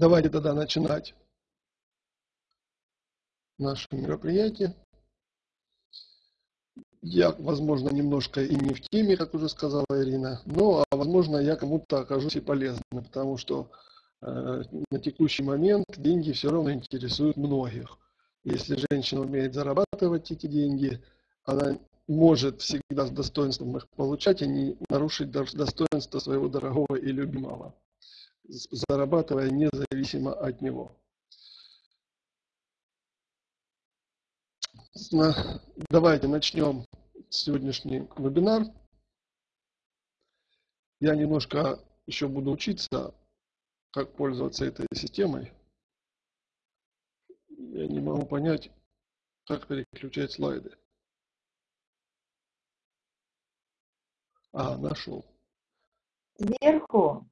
Давайте тогда начинать наше мероприятие. Я, возможно, немножко и не в теме, как уже сказала Ирина, но, а, возможно, я кому-то окажусь и полезным, потому что э, на текущий момент деньги все равно интересуют многих. Если женщина умеет зарабатывать эти деньги, она может всегда с достоинством их получать, а не нарушить достоинство своего дорогого и любимого, зарабатывая независимо от него. Давайте начнем сегодняшний вебинар. Я немножко еще буду учиться, как пользоваться этой системой. Я не могу понять, как переключать слайды. А, нашел. Сверху.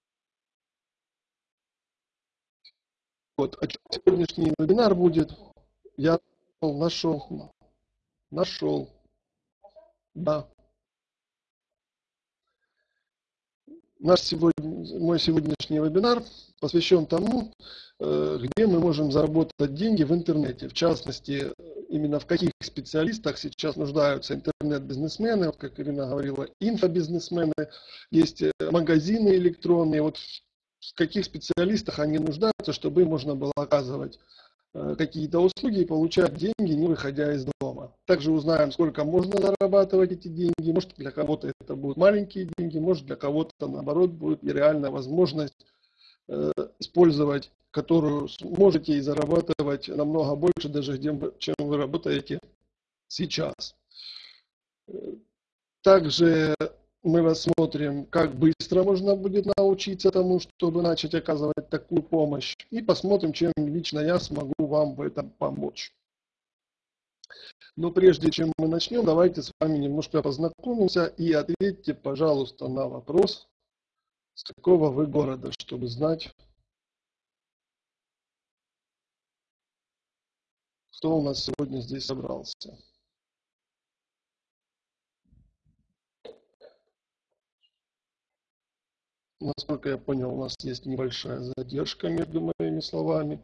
Вот, а сегодняшний вебинар будет. Я нашел. Нашел. Да. Наш сегодня, мой сегодняшний вебинар посвящен тому, э, где мы можем заработать деньги в интернете. В частности, именно в каких специалистах сейчас нуждаются интернет-бизнесмены, как Ирина говорила, инфобизнесмены, есть э, магазины электронные, вот в каких специалистах они нуждаются, чтобы им можно было оказывать э, какие-то услуги и получать деньги, не выходя из дома. Также узнаем, сколько можно зарабатывать эти деньги. Может, для кого-то это будут маленькие деньги, может, для кого-то, наоборот, будет реальная возможность э, использовать которую можете и зарабатывать намного больше, даже чем вы работаете сейчас. Также мы рассмотрим, как быстро можно будет научиться тому, чтобы начать оказывать такую помощь. И посмотрим, чем лично я смогу вам в этом помочь. Но прежде чем мы начнем, давайте с вами немножко познакомимся и ответьте, пожалуйста, на вопрос, с какого вы города, чтобы знать, Кто у нас сегодня здесь собрался? Насколько я понял, у нас есть небольшая задержка между моими словами.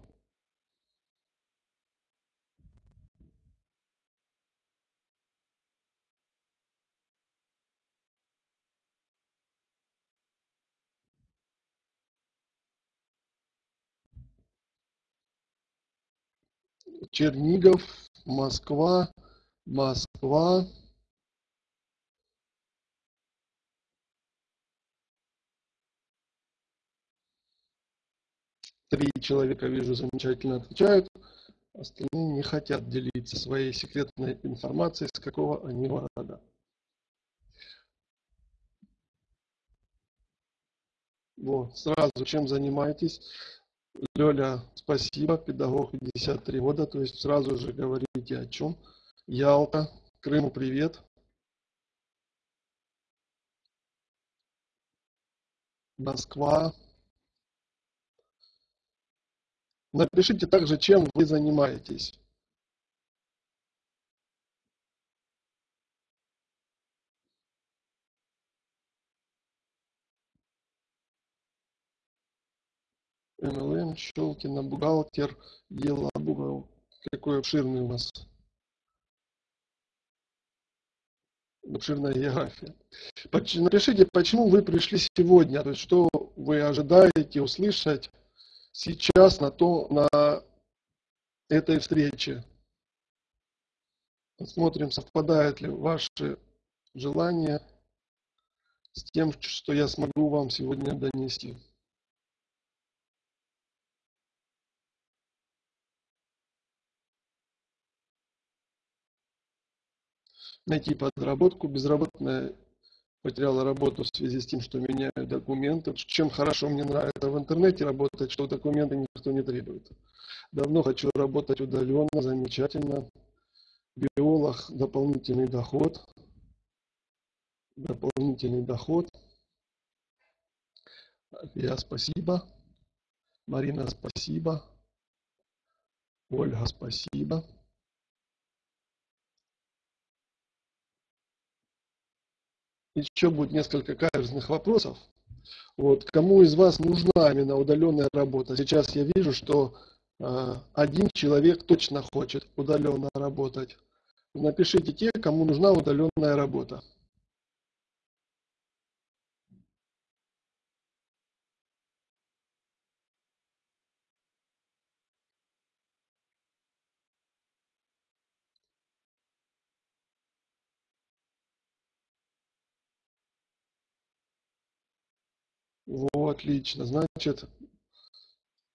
Чернигов, Москва, Москва. Три человека, вижу, замечательно отвечают. Остальные не хотят делиться своей секретной информацией, с какого они города. Вот, сразу чем занимаетесь? Лёля, спасибо, педагог 53 года, то есть сразу же говорите о чем. Ялта, Крыму привет. Москва. Напишите также, чем вы занимаетесь. МЛМ, Щелкина, бухгалтер, Елабуга. Какой обширный у нас обширная география. Напишите, почему вы пришли сегодня, то есть что вы ожидаете услышать сейчас на, то, на этой встрече. Посмотрим, совпадает ли ваши желания с тем, что я смогу вам сегодня донести. найти подработку. Безработная потеряла работу в связи с тем, что меняют документы. Чем хорошо мне нравится в интернете работать, что документы никто не требует. Давно хочу работать удаленно, замечательно. Биолог, дополнительный доход. Дополнительный доход. Я спасибо. Марина, спасибо. Ольга, спасибо. Еще будет несколько каверзных вопросов. Вот, кому из вас нужна именно удаленная работа? Сейчас я вижу, что э, один человек точно хочет удаленно работать. Напишите те, кому нужна удаленная работа. Вот, отлично. Значит,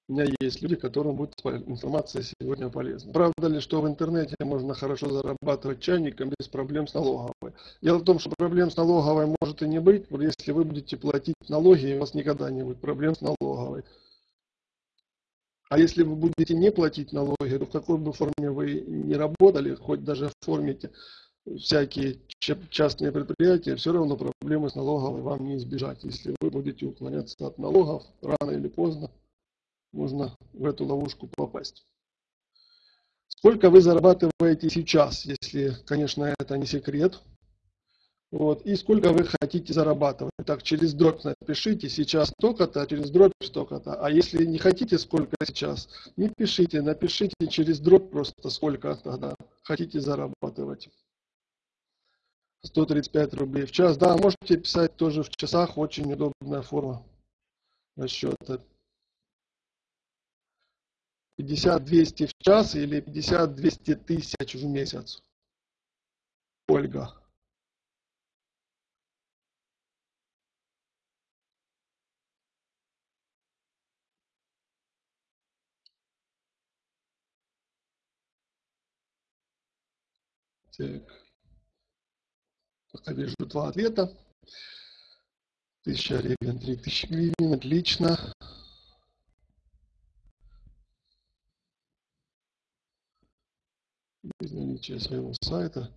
у меня есть люди, которым будет информация сегодня полезна. Правда ли, что в интернете можно хорошо зарабатывать чайником без проблем с налоговой? Дело в том, что проблем с налоговой может и не быть, если вы будете платить налоги, у вас никогда не будет проблем с налоговой. А если вы будете не платить налоги, то в какой бы форме вы не работали, хоть даже оформите всякие частные предприятия, все равно проблемы с налоговой вам не избежать. Если вы будете уклоняться от налогов, рано или поздно можно в эту ловушку попасть. Сколько вы зарабатываете сейчас, если, конечно, это не секрет. Вот, и сколько вы хотите зарабатывать. Так, через дробь напишите, сейчас столько-то, через дробь столько-то. А если не хотите сколько сейчас, не пишите, напишите через дробь просто сколько тогда хотите зарабатывать. 135 рублей в час. Да, можете писать тоже в часах, очень удобная форма расчета. 50-200 в час или 50-200 тысяч в месяц. Ольга. Так. Пока вижу два ответа. 1000 гривен, 3000 гривен, отлично. Без наличия своего сайта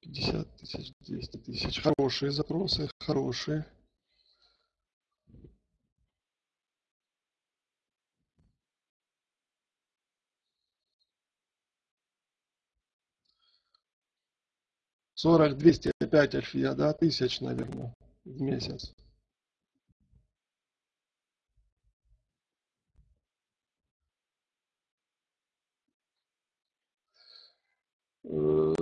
50 тысяч, 200 тысяч. Хорошие запросы, хорошие. Сорок, двести опять Альфия, да, тысяч, наверное, в месяц. Э,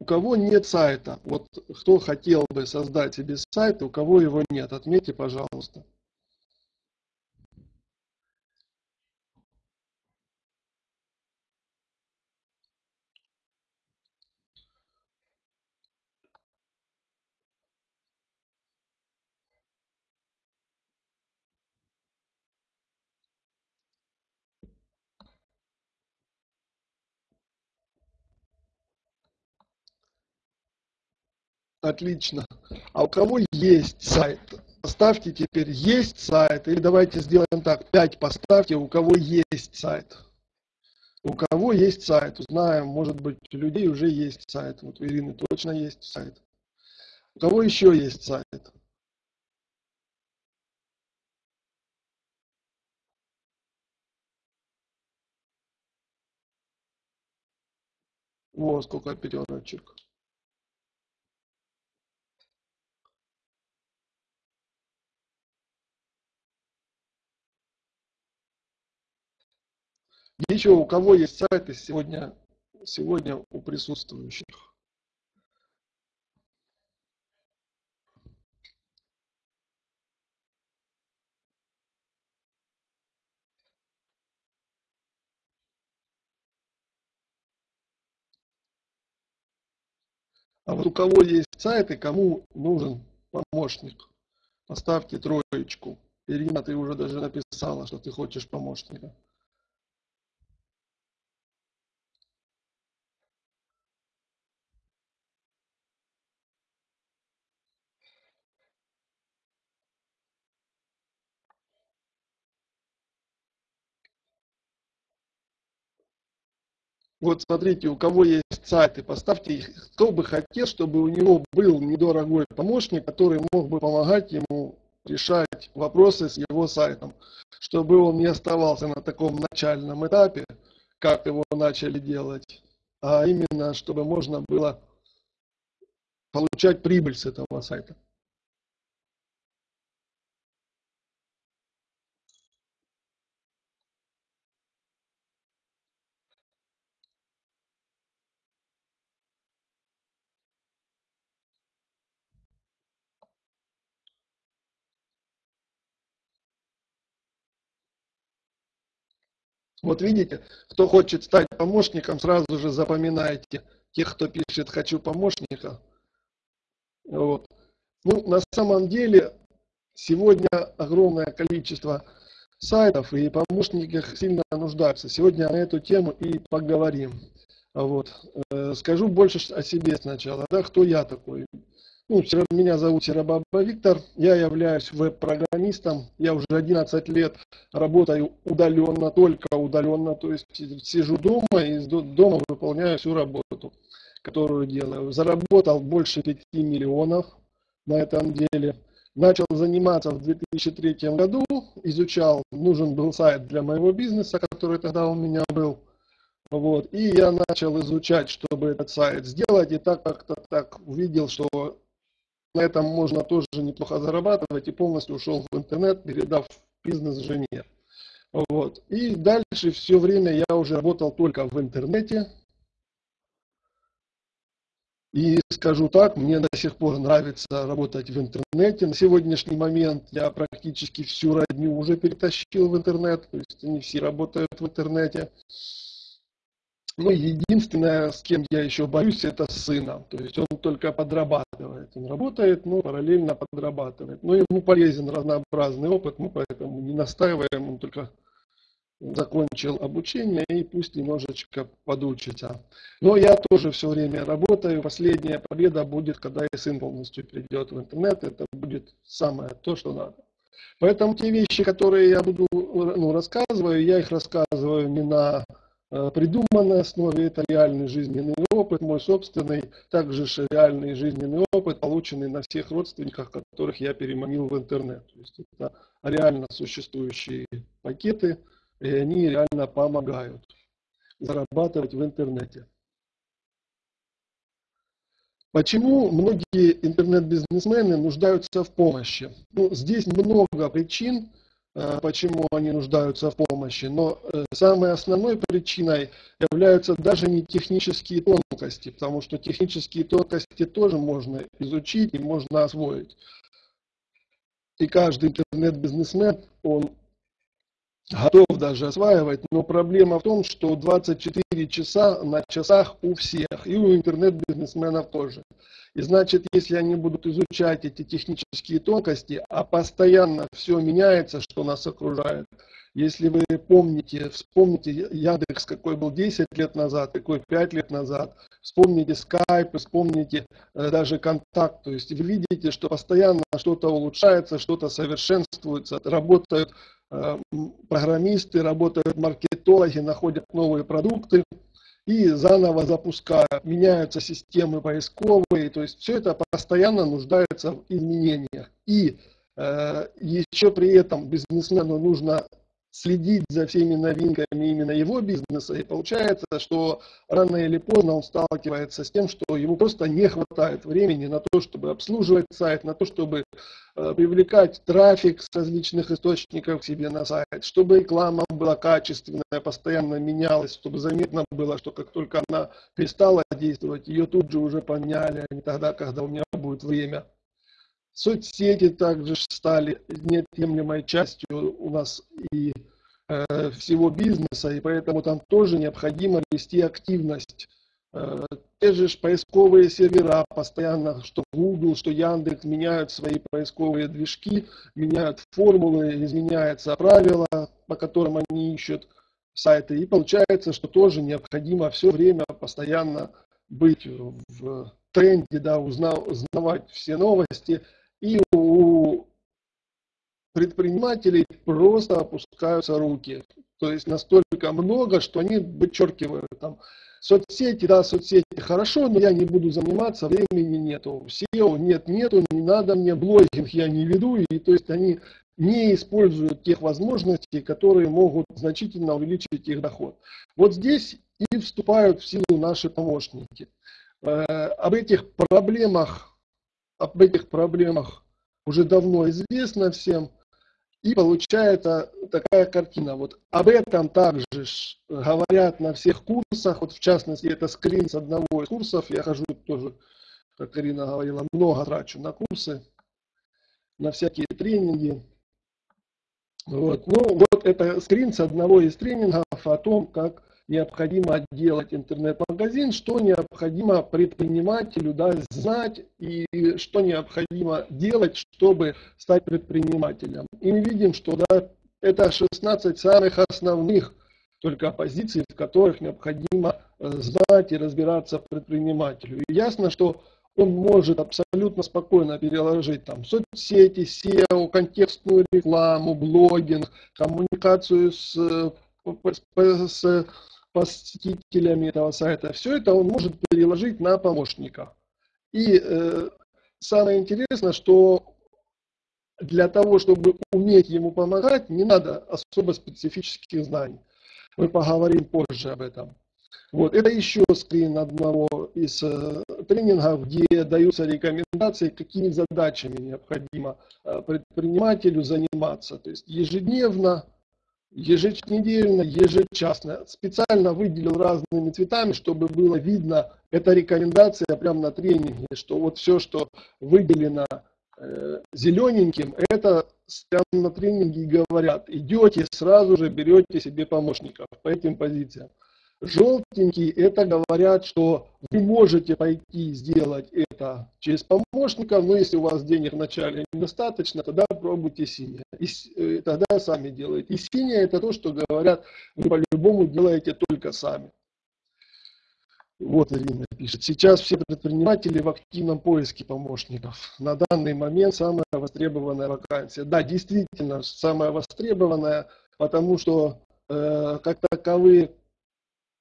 у кого нет сайта, вот кто хотел бы создать себе сайт, у кого его нет, отметьте, пожалуйста. Отлично. А у кого есть сайт? Поставьте теперь есть сайт. Или давайте сделаем так. 5 поставьте, у кого есть сайт. У кого есть сайт? Узнаем, может быть, у людей уже есть сайт. Вот у Ирины точно есть сайт. У кого еще есть сайт? Во, сколько пятерочек. Еще у кого есть сайты сегодня, сегодня у присутствующих? А вот у кого есть сайты, кому нужен помощник, поставьте троечку. Ирина, ты уже даже написала, что ты хочешь помощника. Вот смотрите, у кого есть сайты, поставьте их. Кто бы хотел, чтобы у него был недорогой помощник, который мог бы помогать ему решать вопросы с его сайтом, чтобы он не оставался на таком начальном этапе, как его начали делать, а именно, чтобы можно было получать прибыль с этого сайта. Вот видите, кто хочет стать помощником, сразу же запоминайте тех, кто пишет «хочу помощника». Вот. Ну, на самом деле, сегодня огромное количество сайтов и помощниках сильно нуждаются. Сегодня на эту тему и поговорим. Вот. Э, скажу больше о себе сначала. Да, кто я такой? Ну, меня зовут Серабаба Виктор, я являюсь веб-программистом, я уже 11 лет работаю удаленно, только удаленно, то есть сижу дома и из дома выполняю всю работу, которую делаю. Заработал больше 5 миллионов на этом деле. Начал заниматься в 2003 году, изучал, нужен был сайт для моего бизнеса, который тогда у меня был. Вот, и я начал изучать, чтобы этот сайт сделать, и так как-то так увидел, что на этом можно тоже неплохо зарабатывать и полностью ушел в интернет, передав бизнес жене. Вот. И дальше все время я уже работал только в интернете. И скажу так, мне до сих пор нравится работать в интернете. На сегодняшний момент я практически всю родню уже перетащил в интернет, то есть они все работают в интернете. Ну, единственное, с кем я еще боюсь, это с сыном. То есть он только подрабатывает. Он работает, но параллельно подрабатывает. Но ему полезен разнообразный опыт, мы поэтому не настаиваем, он только закончил обучение и пусть немножечко подучится. Но я тоже все время работаю. Последняя победа будет, когда и сын полностью придет в интернет. Это будет самое то, что надо. Поэтому те вещи, которые я буду ну, рассказываю, я их рассказываю не на Э, придуманной основе, это реальный жизненный опыт, мой собственный, также реальный жизненный опыт, полученный на всех родственниках, которых я переманил в интернет. То есть это реально существующие пакеты, и они реально помогают зарабатывать в интернете. Почему многие интернет-бизнесмены нуждаются в помощи? Ну, здесь много причин, почему они нуждаются в помощи. Но э, самой основной причиной являются даже не технические тонкости, потому что технические тонкости тоже можно изучить и можно освоить. И каждый интернет-бизнесмен, он готов даже осваивать, но проблема в том, что 24 часа на часах у всех, и у интернет-бизнесменов тоже. И значит, если они будут изучать эти технические тонкости, а постоянно все меняется, что нас окружает, если вы помните, вспомните Яндекс, какой был 10 лет назад, какой 5 лет назад, вспомните Skype, вспомните э, даже контакт, то есть вы видите, что постоянно что-то улучшается, что-то совершенствуется, работают программисты, работают маркетологи, находят новые продукты, и заново запускают, меняются системы поисковые, то есть все это постоянно нуждается в изменениях. И э, еще при этом бизнесмену нужно следить за всеми новинками именно его бизнеса, и получается, что рано или поздно он сталкивается с тем, что ему просто не хватает времени на то, чтобы обслуживать сайт, на то, чтобы э, привлекать трафик с различных источников к себе на сайт, чтобы реклама была качественная, постоянно менялась, чтобы заметно было, что как только она перестала действовать, ее тут же уже поменяли, не тогда, когда у меня будет время. Соцсети также стали неотъемлемой частью у нас и э, всего бизнеса, и поэтому там тоже необходимо вести активность. Э, те же поисковые сервера постоянно, что Google, что Яндекс меняют свои поисковые движки, меняют формулы, изменяются правила, по которым они ищут сайты. И получается, что тоже необходимо все время постоянно быть в тренде, да, узнавать все новости, и у предпринимателей просто опускаются руки. То есть настолько много, что они вычеркивают там соцсети, да, соцсети хорошо, но я не буду заниматься, времени нету. SEO нет, нету, не надо мне, блогинг я не веду, и то есть они не используют тех возможностей, которые могут значительно увеличить их доход. Вот здесь и вступают в силу наши помощники. Э, об этих проблемах об этих проблемах уже давно известно всем. И получается такая картина. Вот об этом также говорят на всех курсах. Вот в частности, это скрин с одного из курсов. Я хожу тоже, как Карина говорила, много трачу на курсы, на всякие тренинги. Вот. Ну, вот это скрин с одного из тренингов о том, как необходимо делать интернет-магазин, что необходимо предпринимателю да, знать и что необходимо делать, чтобы стать предпринимателем. И мы видим, что да, это 16 самых основных только позиций, в которых необходимо э, знать и разбираться предпринимателю. И ясно, что он может абсолютно спокойно переложить там соцсети, SEO, контекстную рекламу, блогинг, коммуникацию с, э, с посетителями этого сайта. Все это он может переложить на помощника. И э, самое интересное, что для того, чтобы уметь ему помогать, не надо особо специфических знаний. Мы поговорим позже об этом. Вот, это еще скрин одного из э, тренингов, где даются рекомендации, какими задачами необходимо э, предпринимателю заниматься. То есть ежедневно, еженедельно, ежечасно. Специально выделил разными цветами, чтобы было видно, эта рекомендация прямо на тренинге, что вот все, что выделено э, зелененьким, это прямо на тренинге говорят, идете, сразу же берете себе помощников по этим позициям. Желтенький это говорят, что вы можете пойти сделать это через помощника, но если у вас денег вначале недостаточно, тогда пробуйте синее. И э, тогда сами делаете. И синее это то, что говорят, вы по-любому делаете только сами. Вот Ирина пишет. Сейчас все предприниматели в активном поиске помощников. На данный момент самая востребованная вакансия. Да, действительно, самая востребованная, потому что э, как таковые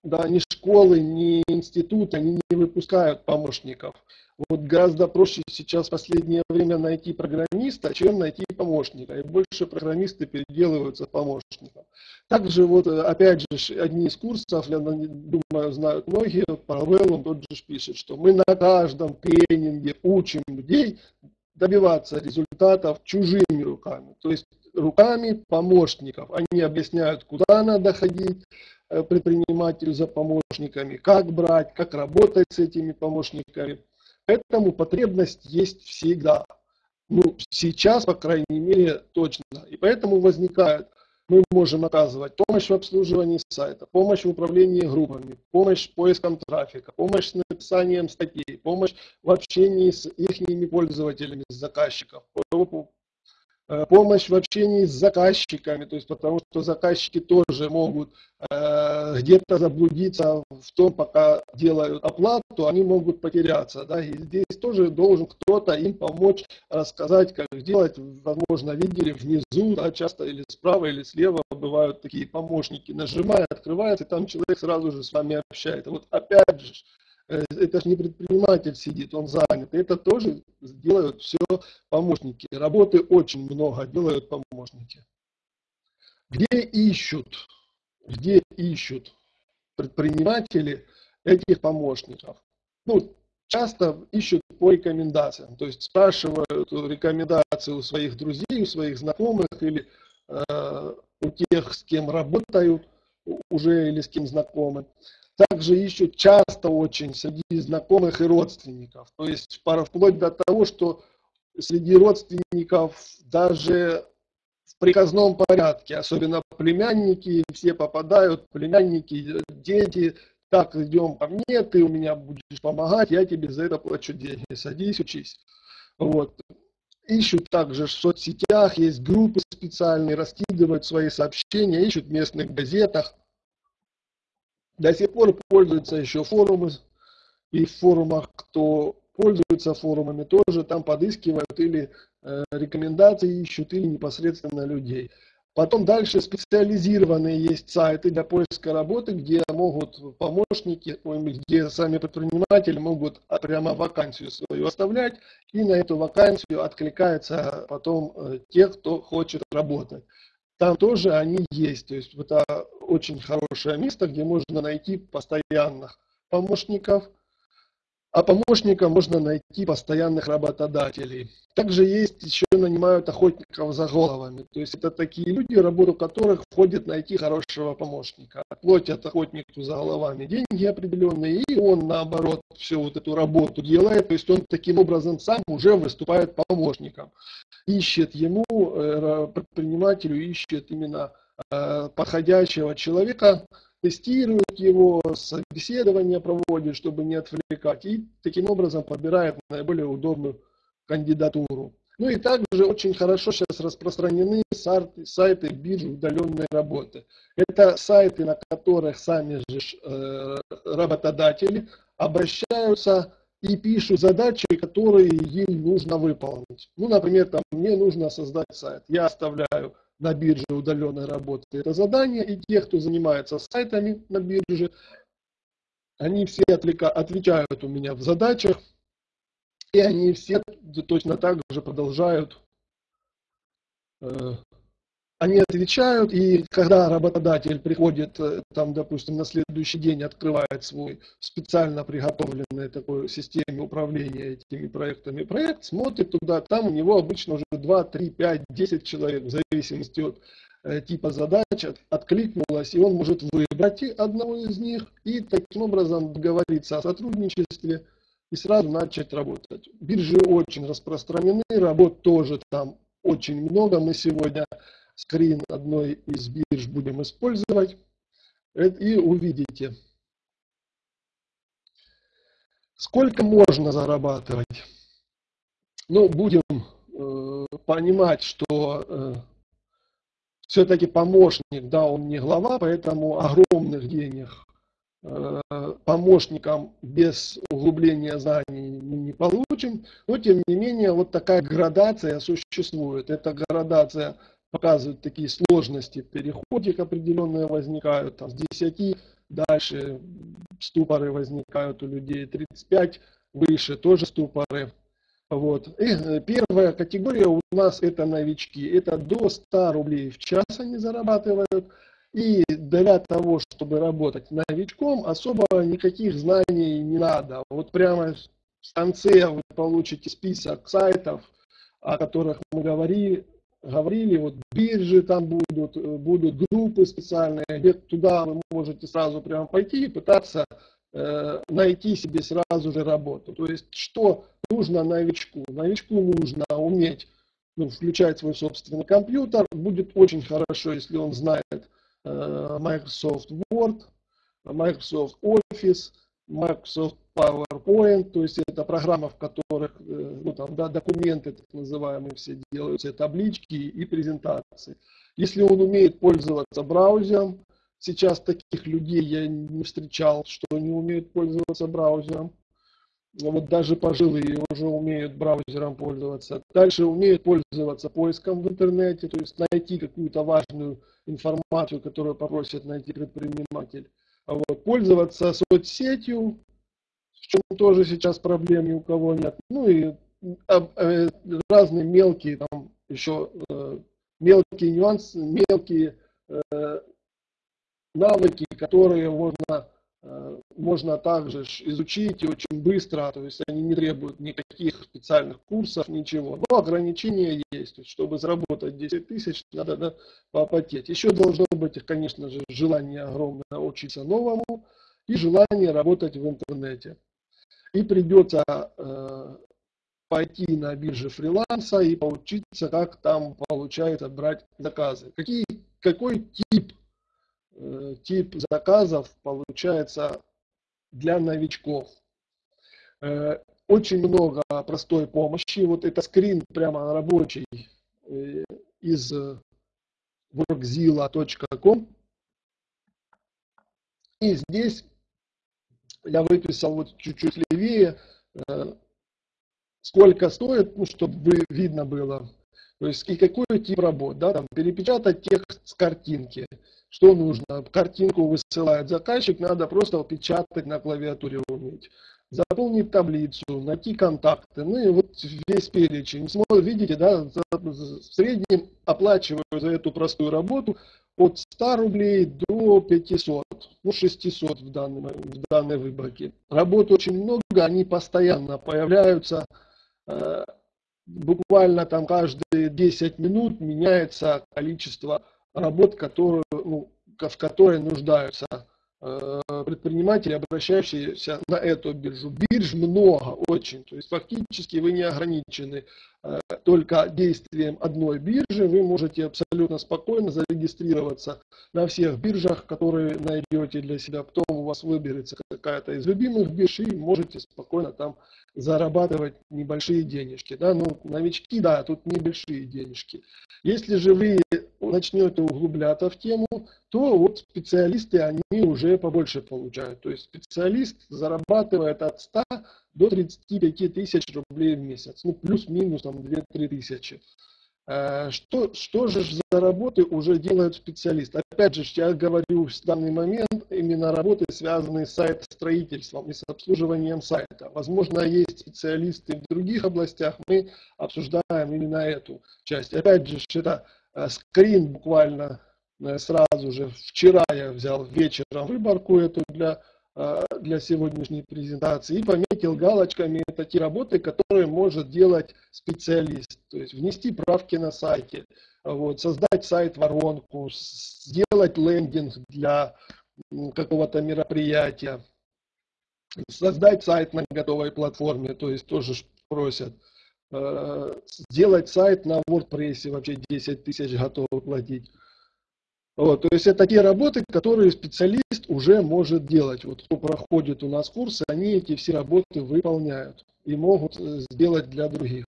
да, ни школы, ни институты, они не выпускают помощников. Вот гораздо проще сейчас в последнее время найти программиста, чем найти помощника. И больше программисты переделываются помощником. Также вот, опять же, одни из курсов, я думаю, знают многие, Павел, тот же пишет, что мы на каждом тренинге учим людей добиваться результатов чужими руками. То есть руками помощников. Они объясняют, куда надо ходить, Э, предпринимателю за помощниками, как брать, как работать с этими помощниками. Поэтому потребность есть всегда. Ну, сейчас, по крайней мере, точно. И поэтому возникает, мы можем оказывать помощь в обслуживании сайта, помощь в управлении группами, помощь с поиском трафика, помощь с написанием статей, помощь в общении с их пользователями, с заказчиков, Э, помощь в общении с заказчиками, то есть потому что заказчики тоже могут э, где-то заблудиться в том, пока делают оплату, они могут потеряться. Да? И здесь тоже должен кто-то им помочь рассказать, как делать. Возможно, видели внизу, да, часто или справа, или слева бывают такие помощники. Нажимая, открывается, и там человек сразу же с вами общается. Вот опять же, Э, это же не предприниматель сидит, он занят. Это тоже делают все помощники. Работы очень много делают помощники. Где ищут, где ищут предприниматели этих помощников? Ну, часто ищут по рекомендациям, то есть спрашивают рекомендации у своих друзей, у своих знакомых или э, у тех, с кем работают уже или с кем знакомы также ищут часто очень среди знакомых и родственников. То есть вплоть до того, что среди родственников даже в приказном порядке, особенно племянники, все попадают, племянники, дети, так, идем ко мне, ты у меня будешь помогать, я тебе за это плачу деньги, садись, учись. Вот. Ищут также в соцсетях, есть группы специальные, раскидывают свои сообщения, ищут в местных газетах до сих пор пользуются еще форумы, и в форумах, кто пользуется форумами, тоже там подыскивают или э, рекомендации ищут, или непосредственно людей. Потом дальше специализированные есть сайты для поиска работы, где могут помощники, где сами предприниматели могут прямо вакансию свою оставлять, и на эту вакансию откликается потом э, те, кто хочет работать там тоже они есть. То есть это очень хорошее место, где можно найти постоянных помощников. а помощника можно найти постоянных работодателей. Также есть еще нанимают охотников за головами. То есть это такие люди, работу которых входит найти хорошего помощника. Платят охотнику за головами деньги определенные, и он наоборот всю вот эту работу делает. То есть он таким образом сам уже выступает помощником. Ищет ему, э, предпринимателю, ищет именно подходящего человека, тестирует его, собеседование проводит, чтобы не отвлекать, и таким образом подбирает наиболее удобную кандидатуру. Ну и также очень хорошо сейчас распространены сайты, сайты биржи удаленной работы. Это сайты, на которых сами же э, работодатели обращаются и пишут задачи, которые им нужно выполнить. Ну, например, там, мне нужно создать сайт. Я оставляю на бирже удаленной работы это задание, и те, кто занимается сайтами на бирже, они все отвечают у меня в задачах, и они все точно так же продолжают э, они отвечают, и когда работодатель приходит, э, там, допустим, на следующий день открывает свой специально приготовленный такой системе управления этими проектами проект, смотрит туда, там у него обычно уже 2, 3, 5, 10 человек, в зависимости от э, типа задач, откликнулось, и он может выбрать одного из них и таким образом договориться о сотрудничестве и сразу начать работать. Биржи очень распространены, работ тоже там очень много. Мы сегодня скрин одной из бирж будем использовать. И увидите, сколько можно зарабатывать. Ну, будем э, понимать, что э, все-таки помощник, да, он не глава, поэтому огромных денег э, помощникам без углубления знаний мы не получим. Но, тем не менее, вот такая градация существует. Это градация показывают такие сложности в переходе определенные возникают, там, с 10 дальше ступоры возникают у людей, 35 выше тоже ступоры. Вот. И э, первая категория у нас это новички. Это до 100 рублей в час они зарабатывают. И для того, чтобы работать новичком, особо никаких знаний не надо. Вот прямо в конце вы получите список сайтов, о которых мы говорили, говорили, вот биржи там будут, э, будут группы специальные, где туда вы можете сразу прямо пойти и пытаться э, найти себе сразу же работу. То есть, что нужно новичку? Новичку нужно уметь ну, включать свой собственный компьютер. Будет очень хорошо, если он знает э, Microsoft Word, Microsoft Office, Microsoft PowerPoint, то есть это программа, в которых ну, там, да, документы так называемые все делаются, таблички и презентации. Если он умеет пользоваться браузером, сейчас таких людей я не встречал, что не умеют пользоваться браузером. Вот даже пожилые уже умеют браузером пользоваться. Дальше умеют пользоваться поиском в интернете, то есть найти какую-то важную информацию, которую попросит найти предприниматель. Вот, пользоваться соцсетью, в чем тоже сейчас проблем ни у кого нет. Ну и разные мелкие, там еще э, мелкие нюансы, мелкие э, навыки, которые можно, можно также изучить и очень быстро, то есть они не требуют никаких специальных курсов, ничего. Но ограничения есть, чтобы заработать 10 тысяч, надо да, попотеть. Еще должно быть, конечно же, желание огромное учиться новому и желание работать в интернете и придется э, пойти на бирже фриланса и поучиться, как там получается брать заказы. Какие, какой тип, э, тип заказов получается для новичков? Э, очень много простой помощи. Вот это скрин прямо рабочий э, из workzilla.com. И здесь я выписал вот чуть-чуть левее, э, сколько стоит, ну, чтобы видно было. То есть и какой тип работ, да, там перепечатать текст с картинки. Что нужно? Картинку высылает заказчик, надо просто печатать на клавиатуре уметь. заполнить таблицу, найти контакты, ну и вот весь перечень. Видите, да, в среднем оплачиваю за эту простую работу от 100 рублей до 500, ну 600 в, данной в данной выборке. Работ очень много, они постоянно появляются, буквально там каждые 10 минут меняется количество работ, которые, ну, в которые нуждаются Э, предприниматели, обращающиеся на эту биржу. Бирж много, очень. То есть фактически вы не ограничены э, только действием одной биржи. Вы можете абсолютно спокойно зарегистрироваться на всех биржах, которые найдете для себя. Потом вас выберется какая-то из любимых бирж и можете спокойно там зарабатывать небольшие денежки. Да? Ну, новички, да, тут небольшие денежки. Если же вы начнете углубляться в тему, то вот специалисты, они уже побольше получают. То есть специалист зарабатывает от 100 до 35 тысяч рублей в месяц. Ну, плюс-минус там 2-3 тысячи. Э, что, что же за работы уже делают специалисты? Опять же, я говорю в данный момент именно работы, связанные с сайт-строительством и с обслуживанием сайта. Возможно, есть специалисты в других областях, мы обсуждаем именно эту часть. Опять же, это э, скрин буквально э, сразу же. Вчера я взял вечером выборку эту для Э, для сегодняшней презентации и пометил галочками такие работы, которые может делать специалист. То есть внести правки на сайте, вот, создать сайт-воронку, сделать лендинг для какого-то мероприятия, создать сайт на готовой платформе, то есть тоже просят. Э, сделать сайт на WordPress, вообще 10 тысяч готовы платить. Вот, то есть это те работы, которые специалист уже может делать. Вот кто проходит у нас курсы, они эти все работы выполняют и могут э, сделать для других.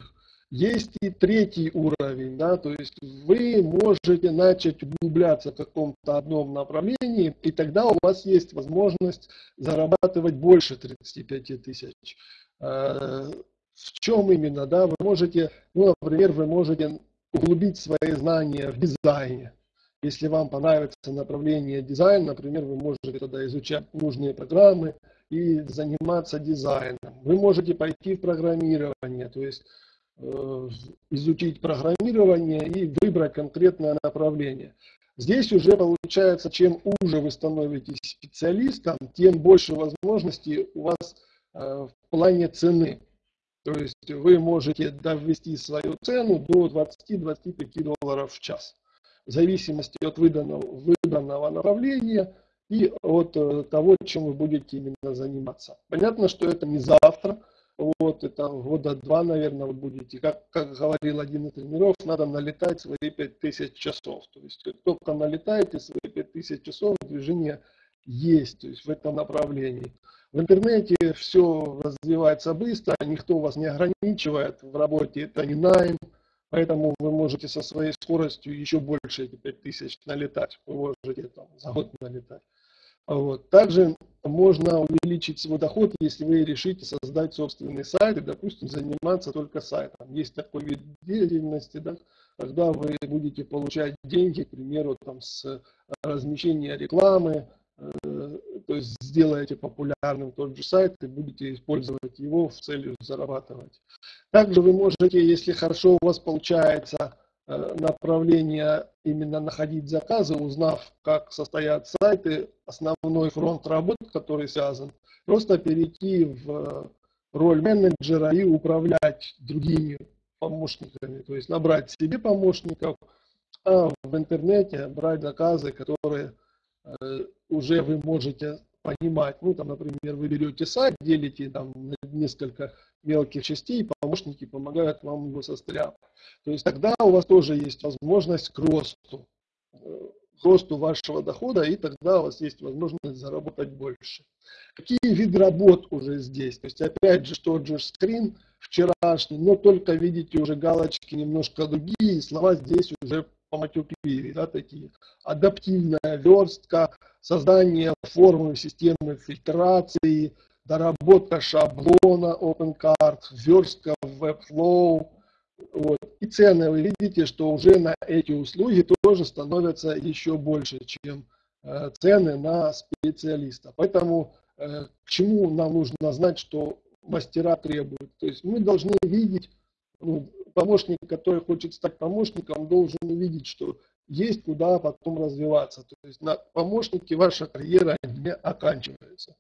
Есть и третий уровень, да, то есть вы можете начать углубляться в каком-то одном направлении, и тогда у вас есть возможность зарабатывать больше 35 тысяч. Э, в чем именно, да, вы можете, ну, например, вы можете углубить свои знания в дизайне, если вам понравится направление дизайн, например, вы можете тогда изучать нужные программы и заниматься дизайном. Вы можете пойти в программирование, то есть изучить программирование и выбрать конкретное направление. Здесь уже получается, чем уже вы становитесь специалистом, тем больше возможностей у вас э, в плане цены. То есть вы можете довести свою цену до 20-25 долларов в час в зависимости от выданного, выданного направления и от э, того, чем вы будете именно заниматься. Понятно, что это не завтра, вот это года два, наверное, вы будете. Как, как говорил один из тренеров, надо налетать свои 5000 часов. То есть только налетаете свои 5000 часов, движение есть, то есть в этом направлении. В интернете все развивается быстро, никто вас не ограничивает в работе, это не найм, Поэтому вы можете со своей скоростью еще больше эти 5000 налетать. Вы можете там за год налетать. Вот. Также можно увеличить свой доход, если вы решите создать собственный сайт и, допустим, заниматься только сайтом. Есть такой вид деятельности, да, когда вы будете получать деньги, к примеру, там, с размещения рекламы, э, то есть сделаете популярным тот же сайт и будете использовать его в целью зарабатывать. Также вы можете, если хорошо у вас получается э, направление именно находить заказы, узнав, как состоят сайты, основной фронт работ, который связан, просто перейти в роль менеджера и управлять другими помощниками, то есть набрать себе помощников, а в интернете брать заказы, которые Э, уже вы можете понимать, ну, там, например, вы берете сайт, делите там на несколько мелких частей, помощники помогают вам его состряпать. То есть тогда у вас тоже есть возможность к росту, э, к росту вашего дохода, и тогда у вас есть возможность заработать больше. Какие виды работ уже здесь? То есть опять же тот же скрин вчерашний, но только видите уже галочки немножко другие, слова здесь уже по матюкливее, да, такие. Адаптивная верстка, создание формы системы фильтрации, доработка шаблона OpenCard, верстка Webflow. Вот. И цены, вы видите, что уже на эти услуги тоже становятся еще больше, чем э, цены на специалиста. Поэтому э, к чему нам нужно знать, что мастера требуют. То есть мы должны видеть, ну, помощник, который хочет стать помощником, должен увидеть, что есть куда потом развиваться. То есть на помощнике ваша карьера не оканчивается.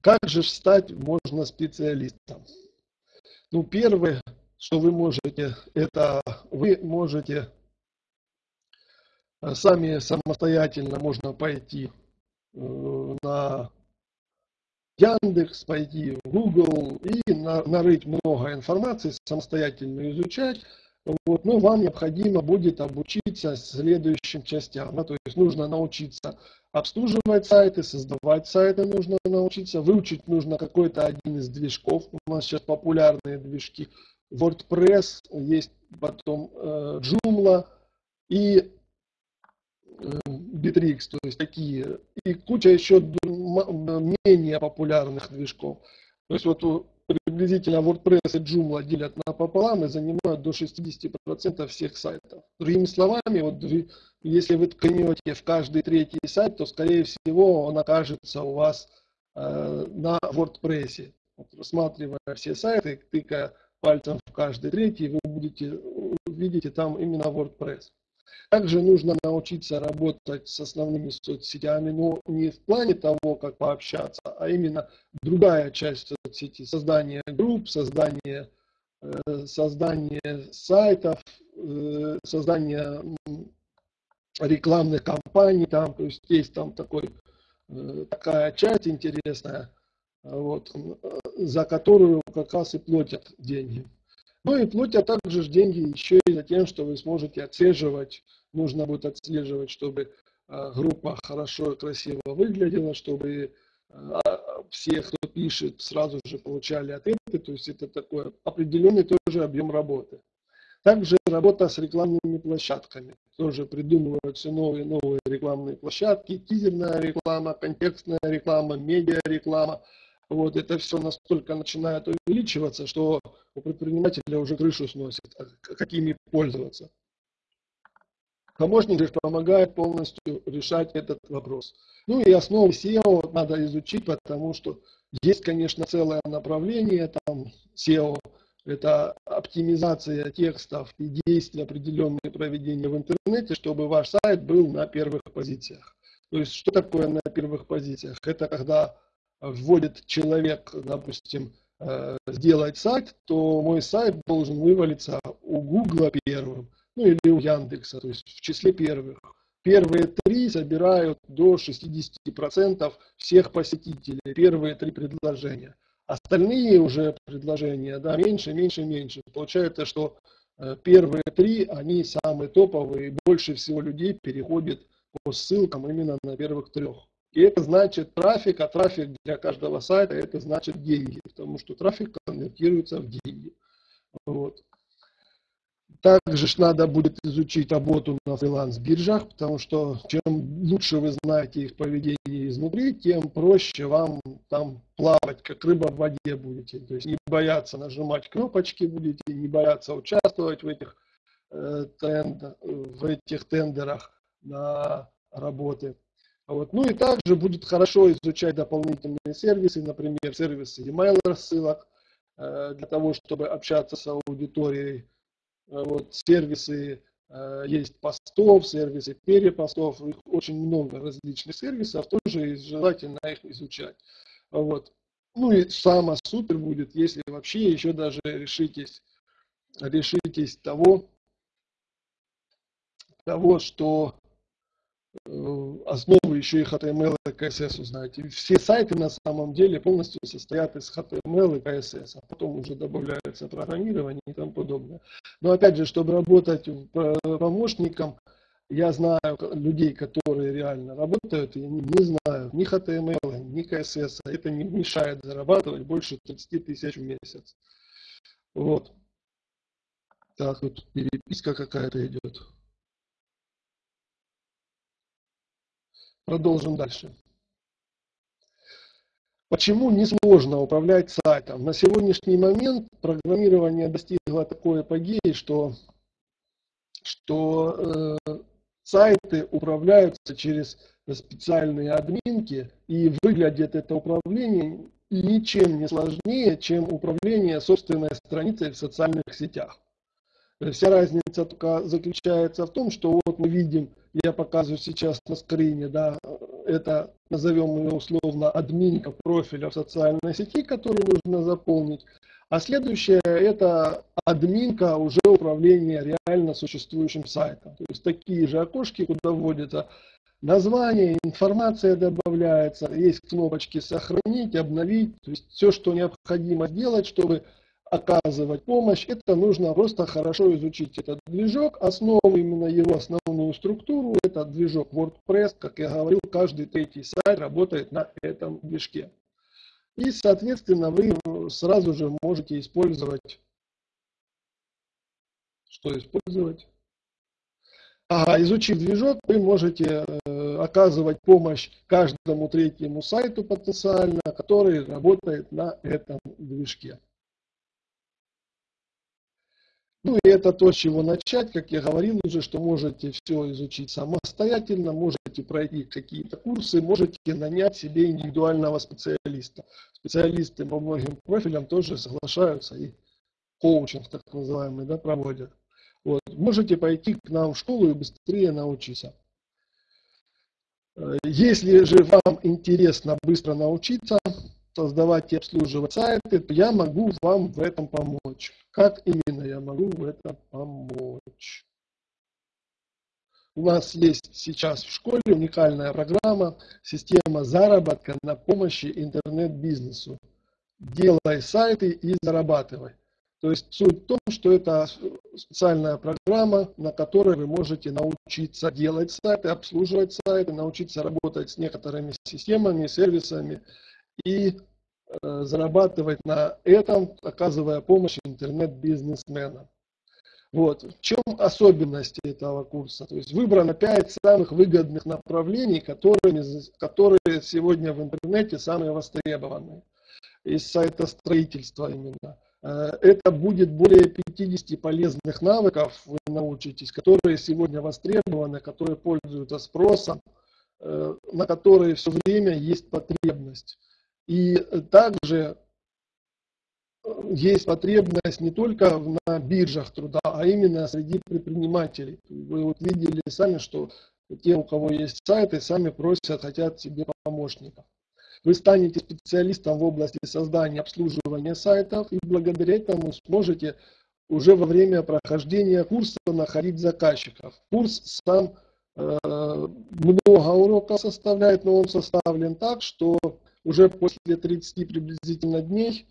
Как же стать можно специалистом? Ну, первое, что вы можете, это вы можете э, сами самостоятельно можно пойти на Яндекс, пойти в Google и нарыть много информации, самостоятельно изучать. Вот, но вам необходимо будет обучиться следующим частям. Да, то есть нужно научиться обслуживать сайты, создавать сайты нужно научиться, выучить нужно какой-то один из движков. У нас сейчас популярные движки WordPress, есть потом э, Joomla и Bittrex, то есть такие, и куча еще менее популярных движков. То есть вот приблизительно WordPress и Joomla делят напополам и занимают до 60% всех сайтов. Другими словами, вот если вы ткнете в каждый третий сайт, то скорее всего он окажется у вас э, на WordPress. Вот, рассматривая все сайты, тыкая пальцем в каждый третий, вы будете видите там именно WordPress. Также нужно научиться работать с основными соцсетями, но не в плане того, как пообщаться, а именно другая часть соцсети, создание групп, создание, э, создание сайтов, э, создание рекламных кампаний, там, то есть есть там такой, э, такая часть интересная, вот, за которую как раз и платят деньги. Ну и платят также деньги еще и за тем, что вы сможете отслеживать, нужно будет отслеживать, чтобы а, группа хорошо и красиво выглядела, чтобы а, все, кто пишет, сразу же получали ответы, то есть это такой определенный тоже объем работы. Также работа с рекламными площадками. Тоже придумываются новые новые рекламные площадки, тизерная реклама, контекстная реклама, медиа-реклама. Вот это все настолько начинает увеличиваться, что у предпринимателя уже крышу сносит, а какими пользоваться. Помощник же помогает полностью решать этот вопрос. Ну и основы SEO надо изучить, потому что есть, конечно, целое направление, там SEO – это оптимизация текстов и действий определенные проведения в интернете, чтобы ваш сайт был на первых позициях. То есть что такое на первых позициях? Это когда вводит человек, допустим, э, сделать сайт, то мой сайт должен вывалиться у Гугла первым, ну или у Яндекса, то есть в числе первых. Первые три собирают до 60% всех посетителей, первые три предложения. Остальные уже предложения, да, меньше, меньше, меньше. Получается, что э, первые три, они самые топовые, больше всего людей переходит по ссылкам именно на первых трех. И это значит трафик, а трафик для каждого сайта это значит деньги, потому что трафик конвертируется в деньги. Вот. Также надо будет изучить работу на фриланс-биржах, потому что чем лучше вы знаете их поведение изнутри, тем проще вам там плавать, как рыба в воде будете. То есть не бояться нажимать кнопочки будете, не бояться участвовать в этих, э, тренд, в этих тендерах на работы. Вот. Ну и также будет хорошо изучать дополнительные сервисы, например, сервисы email рассылок, э, для того, чтобы общаться с аудиторией. Э, вот, сервисы э, есть постов, сервисы перепостов, их очень много различных сервисов, тоже желательно их изучать. Вот. Ну и самое супер будет, если вообще еще даже решитесь, решитесь того, того, что основы еще и HTML и CSS узнаете. Все сайты на самом деле полностью состоят из HTML и CSS, а потом уже добавляется программирование и тому подобное. Но опять же, чтобы работать помощником, я знаю людей, которые реально работают, и они не знают ни HTML, ни CSS. Это не мешает зарабатывать больше 30 тысяч в месяц. Вот. Так, вот переписка какая-то идет. Продолжим дальше. Почему несложно управлять сайтом? На сегодняшний момент программирование достигло такой апогеи, что что э, сайты управляются через специальные админки, и выглядит это управление ничем не сложнее, чем управление собственной страницей в социальных сетях. Вся разница только заключается в том, что вот мы видим, я показываю сейчас на скрине, да, это назовем ее условно админка профиля в социальной сети, которую нужно заполнить. А следующее это админка уже управления реально существующим сайтом. То есть такие же окошки, куда вводится название, информация добавляется, есть кнопочки сохранить, обновить. То есть все, что необходимо сделать, чтобы оказывать помощь, это нужно просто хорошо изучить этот движок. Основу, именно его основную структуру, это движок WordPress. Как я говорил, каждый третий сайт работает на этом движке. И, соответственно, вы сразу же можете использовать, что использовать? Ага, изучив движок, вы можете э, оказывать помощь каждому третьему сайту потенциально, который работает на этом движке. Ну и это то, с чего начать, как я говорил уже, что можете все изучить самостоятельно, можете пройти какие-то курсы, можете нанять себе индивидуального специалиста. Специалисты по многим профилям тоже соглашаются и коучинг так называемый да, проводят. Вот. Можете пойти к нам в школу и быстрее научиться. Э, если же вам интересно быстро научиться, создавать и обслуживать сайты, то я могу вам в этом помочь. Как именно я могу в этом помочь? У нас есть сейчас в школе уникальная программа «Система заработка на помощи интернет-бизнесу». Делай сайты и зарабатывай. То есть суть в том, что это специальная программа, на которой вы можете научиться делать сайты, обслуживать сайты, научиться работать с некоторыми системами, сервисами и э, зарабатывать на этом, оказывая помощь интернет-бизнесменам. Вот. В чем особенность этого курса? То есть выбрано 5 самых выгодных направлений, которыми, которые сегодня в интернете самые востребованные. Из сайта строительства именно. Э, это будет более 50 полезных навыков, вы научитесь, которые сегодня востребованы, которые пользуются спросом, э, на которые все время есть потребность. И также есть потребность не только на биржах труда, а именно среди предпринимателей. Вы вот видели сами, что те, у кого есть сайты, сами просят, хотят себе помощников. Вы станете специалистом в области создания обслуживания сайтов и благодаря этому сможете уже во время прохождения курса находить заказчиков. Курс сам э, много уроков составляет, но он составлен так, что уже после 30 приблизительно дней,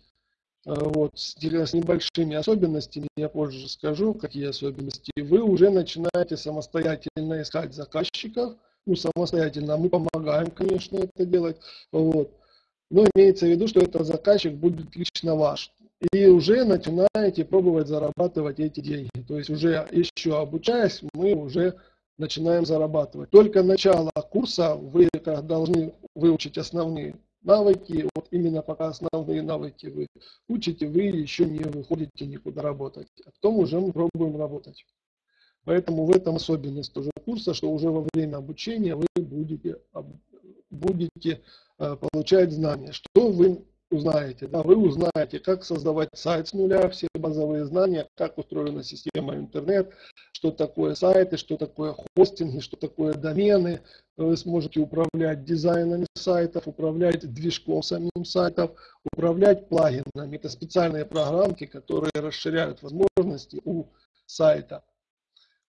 э, вот, с, небольшими особенностями, я позже скажу, какие особенности, вы уже начинаете самостоятельно искать заказчиков, ну, самостоятельно. Мы помогаем, конечно, это делать. Вот. Но имеется в виду, что этот заказчик будет лично ваш. И уже начинаете пробовать зарабатывать эти деньги. То есть уже еще обучаясь, мы уже начинаем зарабатывать. Только начало курса вы должны выучить основные навыки. Вот именно пока основные навыки вы учите, вы еще не выходите никуда работать. А потом уже мы пробуем работать. Поэтому в этом особенность тоже курса, что уже во время обучения вы будете, будете э, получать знания. Что вы узнаете? Да, вы узнаете, как создавать сайт с нуля, все базовые знания, как устроена система интернет, что такое сайты, что такое хостинги, что такое домены. Вы сможете управлять дизайнами сайтов, управлять движком самим сайтов, управлять плагинами. Это специальные программки, которые расширяют возможности у сайта.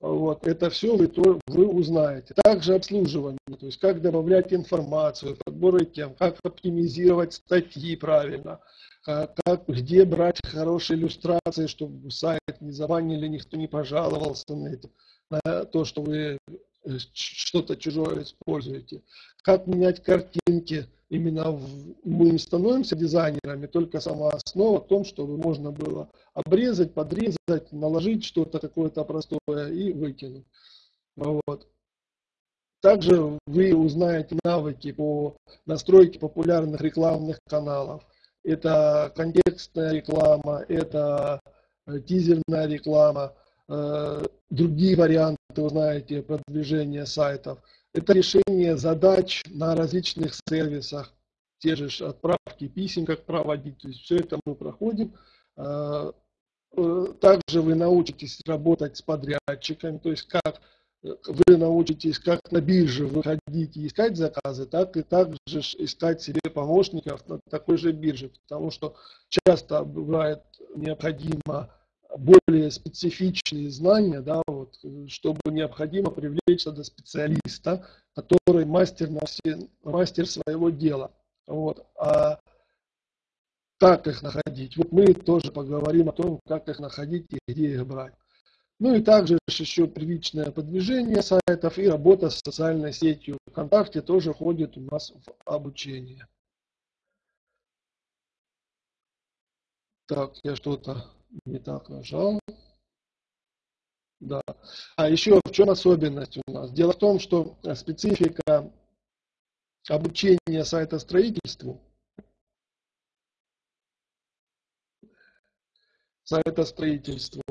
Вот, это все вы, то, вы узнаете. Также обслуживание, то есть как добавлять информацию, подборы тем, как оптимизировать статьи правильно, как, где брать хорошие иллюстрации, чтобы сайт не забанили, никто не пожаловался на, это, на то, что вы э, что-то чужое используете. Как менять картинки, именно в, мы не становимся дизайнерами, только сама основа в том, чтобы можно было обрезать, подрезать, наложить что-то какое-то простое и выкинуть. Вот. Также вы узнаете навыки по настройке популярных рекламных каналов. Это контекстная реклама, это тизерная реклама, другие варианты, вы знаете, продвижения сайтов. Это решение задач на различных сервисах, те же отправки писем, как проводить. То есть все это мы проходим. Также вы научитесь работать с подрядчиками, то есть как вы научитесь как на бирже выходить и искать заказы, так и также искать себе помощников на такой же бирже, потому что часто бывает необходимо более специфичные знания, да, вот, чтобы необходимо привлечь до специалиста, который мастер, на все, мастер своего дела. Вот. А как их находить? Вот мы тоже поговорим о том, как их находить и где их брать. Ну и также еще первичное продвижение сайтов и работа с социальной сетью ВКонтакте тоже входит у нас в обучение. Так, я что-то не так нажал. Да. А еще в чем особенность у нас? Дело в том, что специфика обучения сайта строительству сайта строительству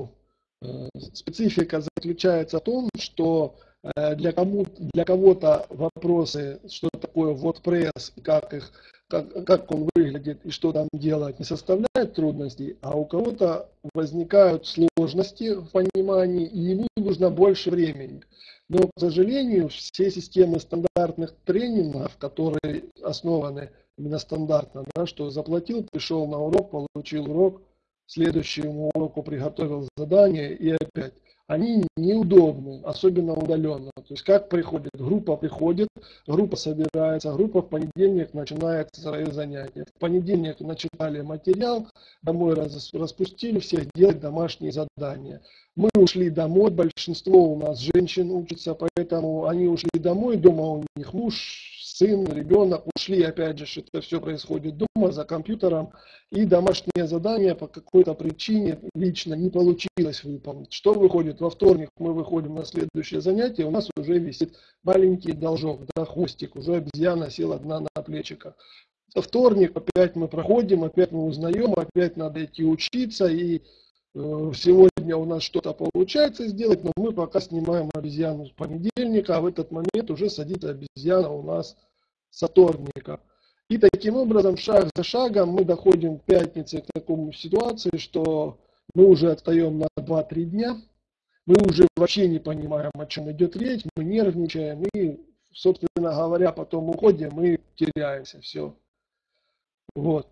специфика заключается в том, что э, для, кому, для кого-то вопросы, что такое WordPress, как, их, как, как он выглядит и что там делать, не составляют трудностей, а у кого-то возникают сложности в понимании, и ему нужно больше времени. Но, к сожалению, все системы стандартных тренингов, которые основаны именно стандартно, да, что заплатил, пришел на урок, получил урок – следующему уроку приготовил задание и опять. Они неудобны, особенно удаленно. То есть как приходит? Группа приходит, группа собирается, группа в понедельник начинает свои занятия. В понедельник начитали материал, домой распустили всех делать домашние задания. Мы ушли домой, большинство у нас женщин учатся, поэтому они ушли домой, дома у них муж, сын, ребенок ушли, опять же, это все происходит дома, за компьютером, и домашнее задание по какой-то причине лично не получилось выполнить. Что выходит? Во вторник мы выходим на следующее занятие, у нас уже висит маленький должок, да, хвостик, уже обезьяна села одна на плечиках. Во вторник опять мы проходим, опять мы узнаем, опять надо идти учиться, и сегодня у нас что-то получается сделать, но мы пока снимаем обезьяну с понедельника, а в этот момент уже садится обезьяна у нас со вторника. И таким образом, шаг за шагом, мы доходим в пятнице к такому ситуации, что мы уже отстаем на 2-3 дня, мы уже вообще не понимаем, о чем идет речь, мы нервничаем, и, собственно говоря, потом уходим, мы теряемся, все. Вот.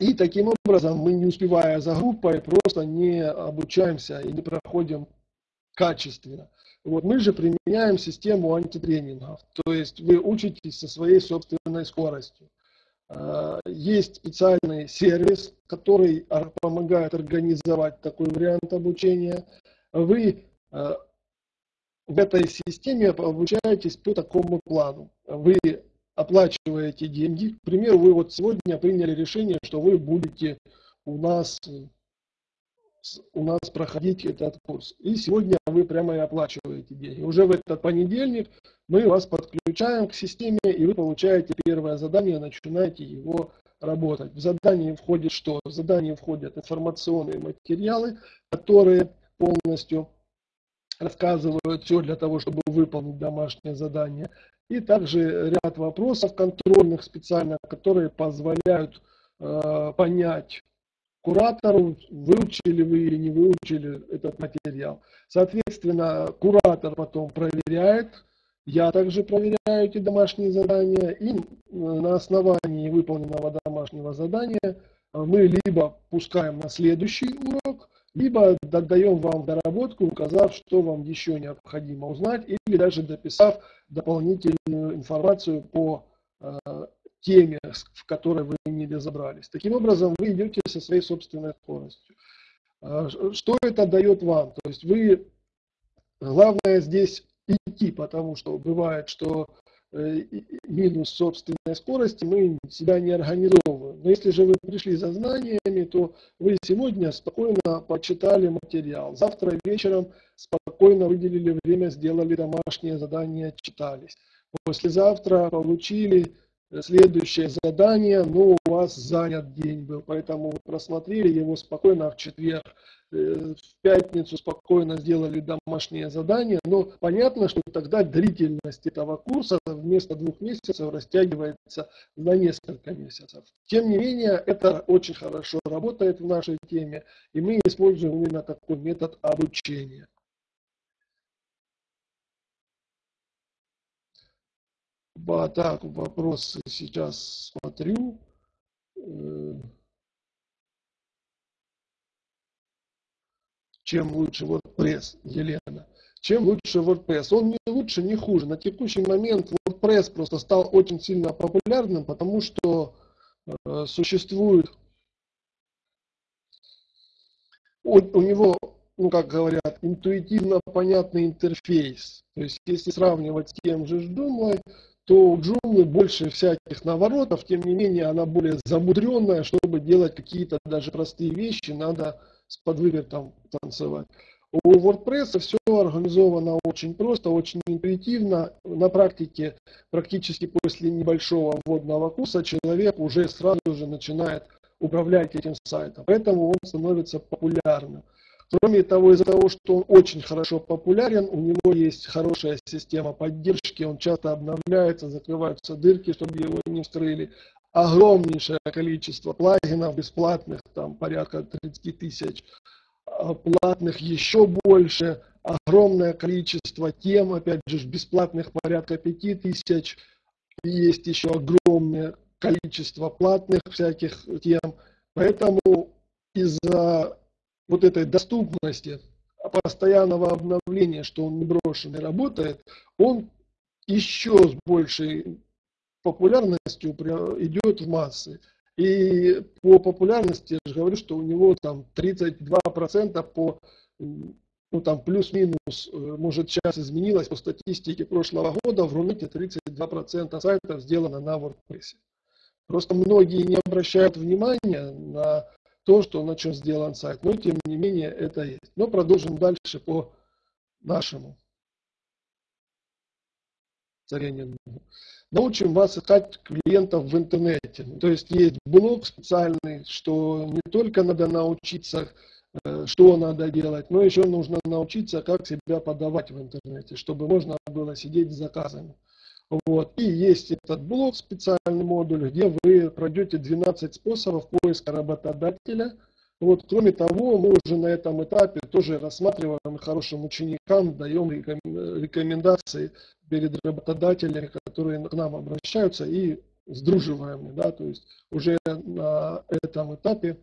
И таким образом мы, не успевая за группой, просто не обучаемся и не проходим качественно. Вот мы же применяем систему антитренингов, то есть вы учитесь со своей собственной скоростью. А, есть специальный сервис, который помогает организовать такой вариант обучения. Вы а, в этой системе обучаетесь по такому плану. Вы оплачиваете деньги. К примеру, вы вот сегодня приняли решение, что вы будете у нас у нас проходить этот курс. И сегодня вы прямо и оплачиваете деньги. Уже в этот понедельник мы вас подключаем к системе, и вы получаете первое задание, начинаете его работать. В задание входит что? В задание входят информационные материалы, которые полностью рассказывают все для того, чтобы выполнить домашнее задание. И также ряд вопросов контрольных специально, которые позволяют э, понять, куратору, выучили вы или не выучили этот материал. Соответственно, куратор потом проверяет, я также проверяю эти домашние задания, и на основании выполненного домашнего задания мы либо пускаем на следующий урок, либо отдаем вам доработку, указав, что вам еще необходимо узнать, или даже дописав дополнительную информацию по э, теме, в которой вы не разобрались. Таким образом, вы идете со своей собственной скоростью. А, что это дает вам? То есть вы, главное здесь идти, потому что бывает, что э, минус собственной скорости мы себя не организовываем. Но если же вы пришли за знаниями, то вы сегодня спокойно почитали материал. Завтра вечером спокойно выделили время, сделали домашнее задание, читались. Послезавтра получили следующее задание, но у вас занят день был, поэтому вы просмотрели его спокойно в четверг, э, в пятницу спокойно сделали домашнее задание, но понятно, что тогда длительность этого курса вместо двух месяцев растягивается на несколько месяцев. Тем не менее, это очень хорошо работает в нашей теме, и мы используем именно такой метод обучения. Так, вопросы сейчас смотрю. Э, чем лучше WordPress, Елена? Чем лучше WordPress? Он не лучше, не хуже. На текущий момент WordPress просто стал очень сильно популярным, потому что э, существует у, у него, ну как говорят, интуитивно понятный интерфейс. То есть если сравнивать с тем же Joomla, то у Joomla больше всяких наворотов, тем не менее она более замудренная, чтобы делать какие-то даже простые вещи, надо с подвывертом танцевать. У WordPress все организовано очень просто, очень интуитивно. На практике практически после небольшого вводного курса человек уже сразу же начинает управлять этим сайтом. Поэтому он становится популярным. Кроме того, из-за того, что он очень хорошо популярен, у него есть хорошая система поддержки, он часто обновляется, закрываются дырки, чтобы его не вскрыли. Огромнейшее количество плагинов бесплатных, там порядка 30 тысяч, а платных еще больше, огромное количество тем, опять же, бесплатных порядка 5 тысяч, есть еще огромное количество платных всяких тем. Поэтому из-за вот этой доступности, постоянного обновления, что он не брошен и работает, он еще с большей популярностью идет в массы. И по популярности, я же говорю, что у него там 32% по, ну там плюс-минус, э, может сейчас изменилось по статистике прошлого года, в Рунете 32% сайтов сделано на WordPress. Просто многие не обращают внимания на то, что на чем сделан сайт. Но тем не менее это есть. Но продолжим дальше по нашему царению. Научим вас искать клиентов в интернете. То есть есть блог специальный, что не только надо научиться, э, что надо делать, но еще нужно научиться, как себя подавать в интернете, чтобы можно было сидеть с заказами. Вот. И есть этот блок, специальный модуль, где вы пройдете 12 способов поиска работодателя. Вот. Кроме того, мы уже на этом этапе тоже рассматриваем хорошим ученикам, даем рекомендации перед работодателями, которые к нам обращаются и сдруживаем. Да? То есть уже на этом этапе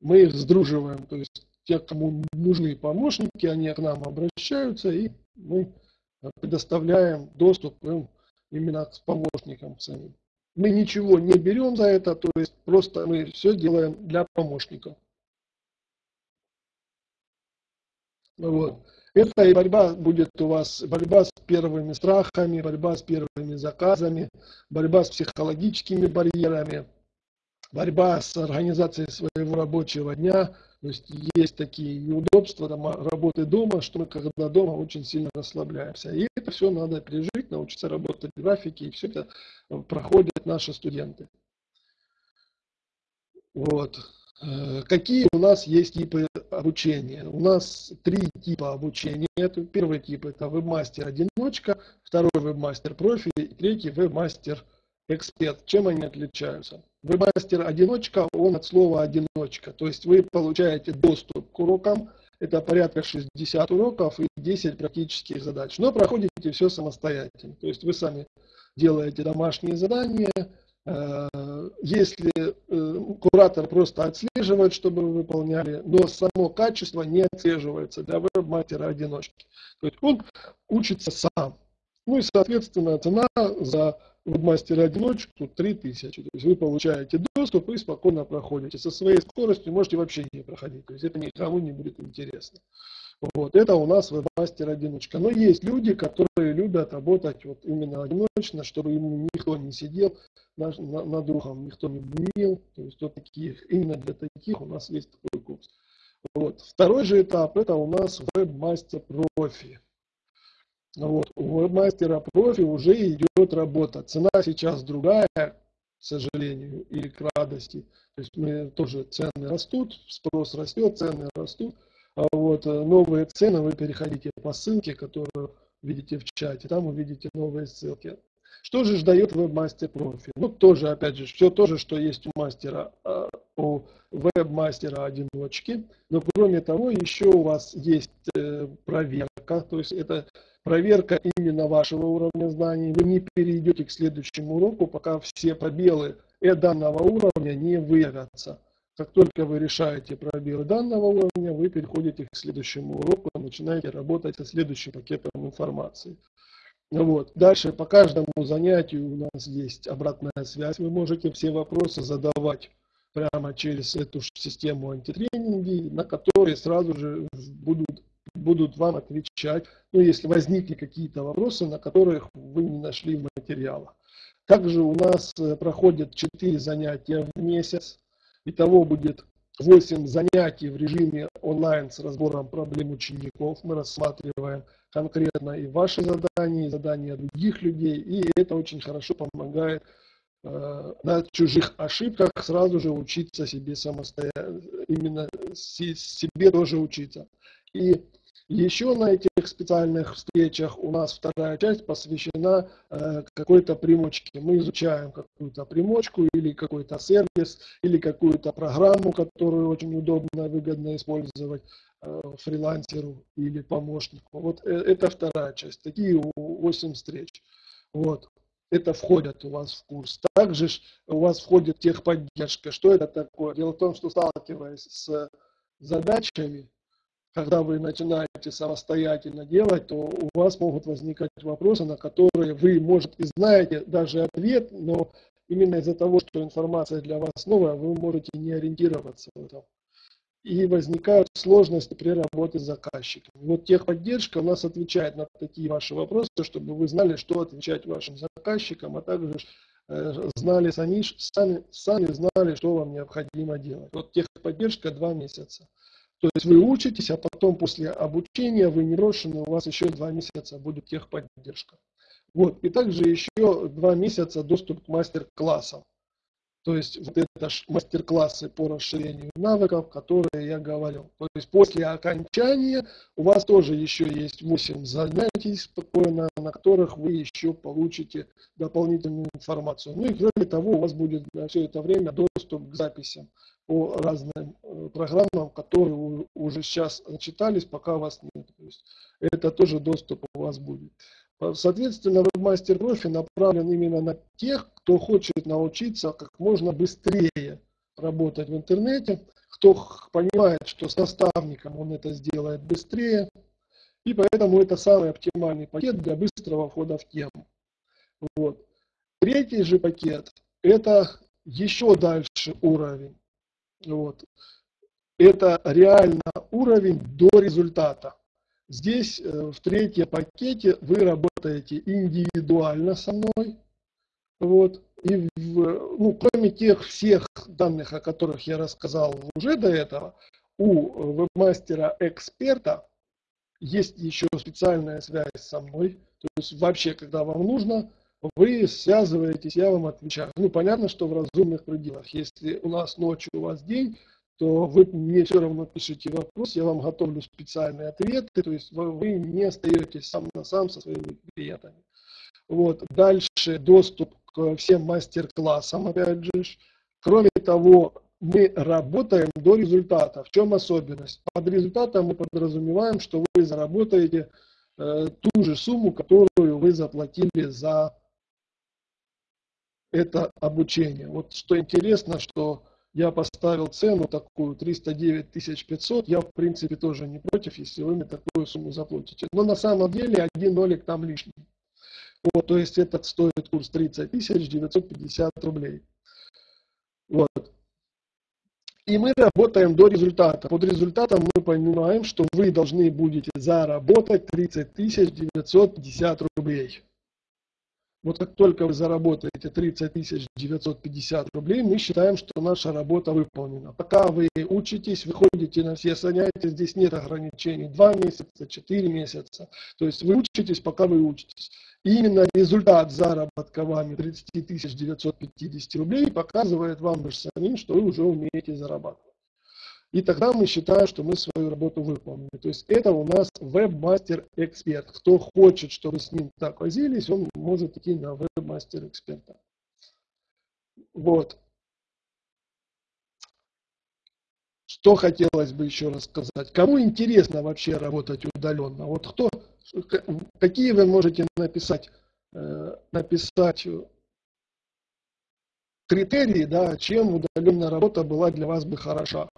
мы их сдруживаем. То есть те, кому нужны помощники, они к нам обращаются, и мы предоставляем доступ именно к помощникам самим. Мы ничего не берем за это, то есть просто мы все делаем для помощников. Вот. Это и борьба будет у вас, борьба с первыми страхами, борьба с первыми заказами, борьба с психологическими барьерами, борьба с организацией своего рабочего дня, то есть есть такие неудобства там, работы дома, что мы когда дома очень сильно расслабляемся. И это все надо пережить, научиться работать в графике, и все это проходят наши студенты. Вот. Э, какие у нас есть типы обучения? У нас три типа обучения. Первый тип это вебмастер-одиночка, второй вебмастер-профи третий вебмастер-эксперт. Чем они отличаются? Вебмастер-одиночка, он от слова одиночка. То есть вы получаете доступ к урокам, это порядка 60 уроков и 10 практических задач. Но проходите все самостоятельно. То есть вы сами делаете домашние задания. Э, если э, куратор просто отслеживает, чтобы вы выполняли, но само качество не отслеживается для веб-мастера-одиночки. То есть он учится сам. Ну и, соответственно, цена за вебмастера-одиночку 3000. То есть вы получаете доступ и спокойно проходите. Со своей скоростью можете вообще не проходить. То есть это никому не будет интересно. Вот, это у нас вебмастер-одиночка. Но есть люди, которые любят работать вот именно одиночно, чтобы ему никто не сидел над, над духом, никто не бнил. То есть вот таких, именно для таких у нас есть такой курс. Вот. Второй же этап, это у нас вебмастер профи. Вот. У веб-мастера профи уже идет работа. Цена сейчас другая, к сожалению, или к радости. То есть мы тоже цены растут, спрос растет, цены растут. А вот э, новые цены вы переходите по ссылке, которую видите в чате, там увидите новые ссылки. Что же дает веб-мастер профи? Ну, тоже, опять же, все то же, что есть у мастера, а, у веб-мастера одиночки. Но кроме того, еще у вас есть э, проверка, то есть это проверка именно вашего уровня знаний. Вы не перейдете к следующему уроку, пока все пробелы данного уровня не выявятся. Как только вы решаете пробелы данного уровня, вы переходите к следующему уроку, начинаете работать со следующим пакетом информации. Вот. Дальше по каждому занятию у нас есть обратная связь. Вы можете все вопросы задавать прямо через эту систему антитренинги, на которые сразу же будут, будут вам отвечать, ну, если возникли какие-то вопросы, на которых вы не нашли в материалах. Также у нас э, проходят 4 занятия в месяц. Итого будет 8 занятий в режиме онлайн с разбором проблем учеников. Мы рассматриваем конкретно и ваши задания, и задания других людей. И это очень хорошо помогает э, на чужих ошибках сразу же учиться себе самостоятельно, именно себе тоже учиться. И еще на этих специальных встречах у нас вторая часть посвящена э, какой-то примочке. Мы изучаем какую-то примочку или какой-то сервис, или какую-то программу, которую очень удобно и выгодно использовать э, фрилансеру или помощнику. Вот э, это вторая часть. Такие 8 встреч. Вот. Это входит у вас в курс. Также у вас входит техподдержка. Что это такое? Дело в том, что сталкиваясь с задачами, когда вы начинаете самостоятельно делать, то у вас могут возникать вопросы, на которые вы, может, и знаете даже ответ, но именно из-за того, что информация для вас новая, вы можете не ориентироваться в этом. И возникают сложности при работе с заказчиком. Вот техподдержка у нас отвечает на такие ваши вопросы, чтобы вы знали, что отвечать вашим заказчикам, а также э, знали сами, сами, сами знали, что вам необходимо делать. Вот техподдержка два месяца. То есть вы учитесь, а потом после обучения вы не брошены, у вас еще два месяца будет техподдержка. Вот. И также еще два месяца доступ к мастер-классам. То есть вот это мастер-классы по расширению навыков, которые я говорил. То есть после окончания у вас тоже еще есть 8 занятий спокойно, на которых вы еще получите дополнительную информацию. Ну и кроме того, у вас будет на все это время доступ к записям по разным э, программам, которые уже сейчас начитались, пока вас нет. То есть это тоже доступ у вас будет. Соответственно, вебмастер профи направлен именно на тех, кто хочет научиться как можно быстрее работать в интернете, кто понимает, что с наставником он это сделает быстрее, и поэтому это самый оптимальный пакет для быстрого входа в тему. Вот. Третий же пакет – это еще дальше уровень. Вот. Это реально уровень до результата. Здесь э, в третьем пакете вы работаете индивидуально со мной. Вот. И в, ну, кроме тех всех данных, о которых я рассказал уже до этого, у вебмастера-эксперта есть еще специальная связь со мной. То есть вообще, когда вам нужно, вы связываетесь, я вам отвечаю. Ну, понятно, что в разумных пределах. Если у нас ночью, у вас день, то вы мне все равно пишите вопрос, я вам готовлю специальные ответы, то есть вы, не остаетесь сам на сам со своими клиентами. Вот. Дальше доступ к всем мастер-классам, опять же. Кроме того, мы работаем до результата. В чем особенность? Под результатом мы подразумеваем, что вы заработаете э, ту же сумму, которую вы заплатили за это обучение. Вот что интересно, что я поставил цену такую 309 500, я в принципе тоже не против, если вы мне такую сумму заплатите. Но на самом деле один нолик там лишний. Вот, то есть этот стоит курс 30 950 рублей. Вот. И мы работаем до результата. Под результатом мы понимаем, что вы должны будете заработать 30 950 рублей. Вот как только вы заработаете 30 950 рублей, мы считаем, что наша работа выполнена. Пока вы учитесь, выходите на все занятия, здесь нет ограничений. Два месяца, четыре месяца. То есть вы учитесь, пока вы учитесь. И именно результат заработка вами 30 950 рублей показывает вам же самим, что вы уже умеете зарабатывать. И тогда мы считаем, что мы свою работу выполнили. То есть это у нас веб-мастер-эксперт. Кто хочет, чтобы с ним так возились, он может идти на веб-мастер-эксперта. Вот. Что хотелось бы еще рассказать? Кому интересно вообще работать удаленно? Вот кто, какие вы можете написать, э, написать критерии, да, чем удаленная работа была для вас бы хороша?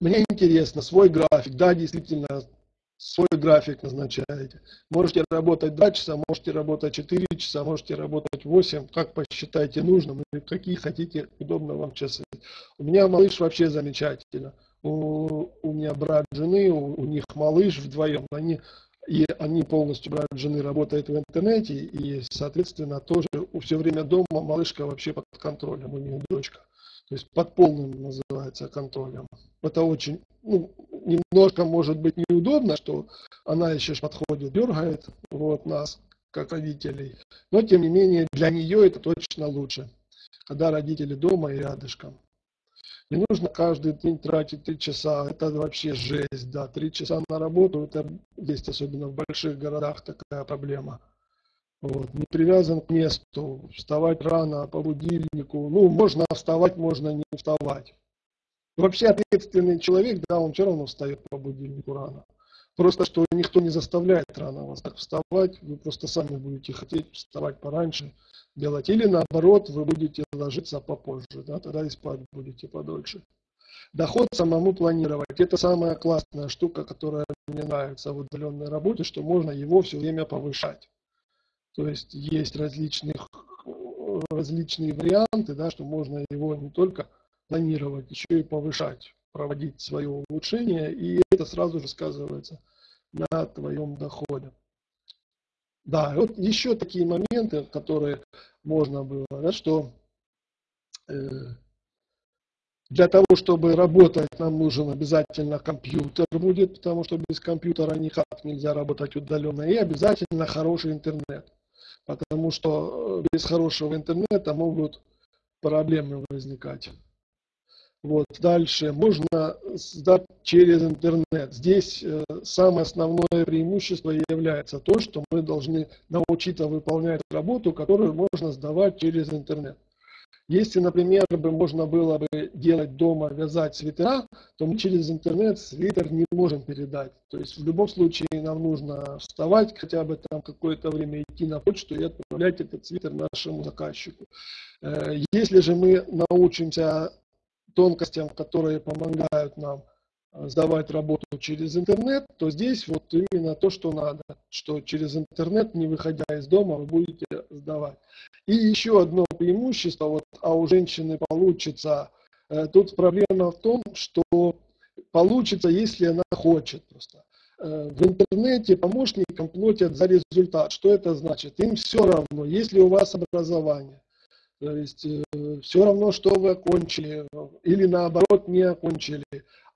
Мне интересно, свой график, да, действительно, свой график назначаете. Можете работать 2 часа, можете работать 4 часа, можете работать 8, как посчитаете нужным, и какие хотите, удобно вам часы. У меня малыш вообще замечательно. У, у меня брат жены, у, у них малыш вдвоем, они, и они полностью, брат жены работает в интернете, и, соответственно, тоже все время дома малышка вообще под контролем, у них дочка. То есть под полным называется контролем. Это очень, ну, немножко может быть неудобно, что она еще подходит, дергает вот, нас, как родителей. Но тем не менее для нее это точно лучше, когда родители дома и рядышком. Не нужно каждый день тратить три часа, это вообще жесть, да, три часа на работу, это есть особенно в больших городах такая проблема. Вот, не привязан к месту, вставать рано по будильнику. Ну, можно вставать, можно не вставать. Вообще ответственный человек, да, он все равно встает по будильнику рано. Просто что никто не заставляет рано вас так вставать, вы просто сами будете хотеть вставать пораньше, делать. Или наоборот, вы будете ложиться попозже, да, тогда и спать будете подольше. Доход самому планировать. Это самая классная штука, которая мне нравится в удаленной работе, что можно его все время повышать. То есть есть различных, различные варианты, да, что можно его не только планировать, еще и повышать, проводить свое улучшение, и это сразу же сказывается на твоем доходе. Да, вот еще такие моменты, которые можно было, да, что э, для того, чтобы работать, нам нужен обязательно компьютер будет, потому что без компьютера никак нельзя работать удаленно, и обязательно хороший интернет потому что э, без хорошего интернета могут проблемы возникать. Вот, дальше можно сдать через интернет. Здесь э, самое основное преимущество является то, что мы должны научиться выполнять работу, которую можно сдавать через интернет. Если, например, бы можно было бы делать дома, вязать свитера, то мы через интернет свитер не можем передать. То есть в любом случае нам нужно вставать, хотя бы там какое-то время идти на почту и отправлять этот свитер нашему заказчику. Э, если же мы научимся тонкостям, которые помогают нам сдавать работу через интернет, то здесь вот именно то, что надо, что через интернет, не выходя из дома, вы будете сдавать. И еще одно преимущество, вот, а у женщины получится, э, тут проблема в том, что получится, если она хочет просто. Э, в интернете помощникам платят за результат. Что это значит? Им все равно, если у вас образование. То есть э, все равно, что вы окончили или наоборот не окончили.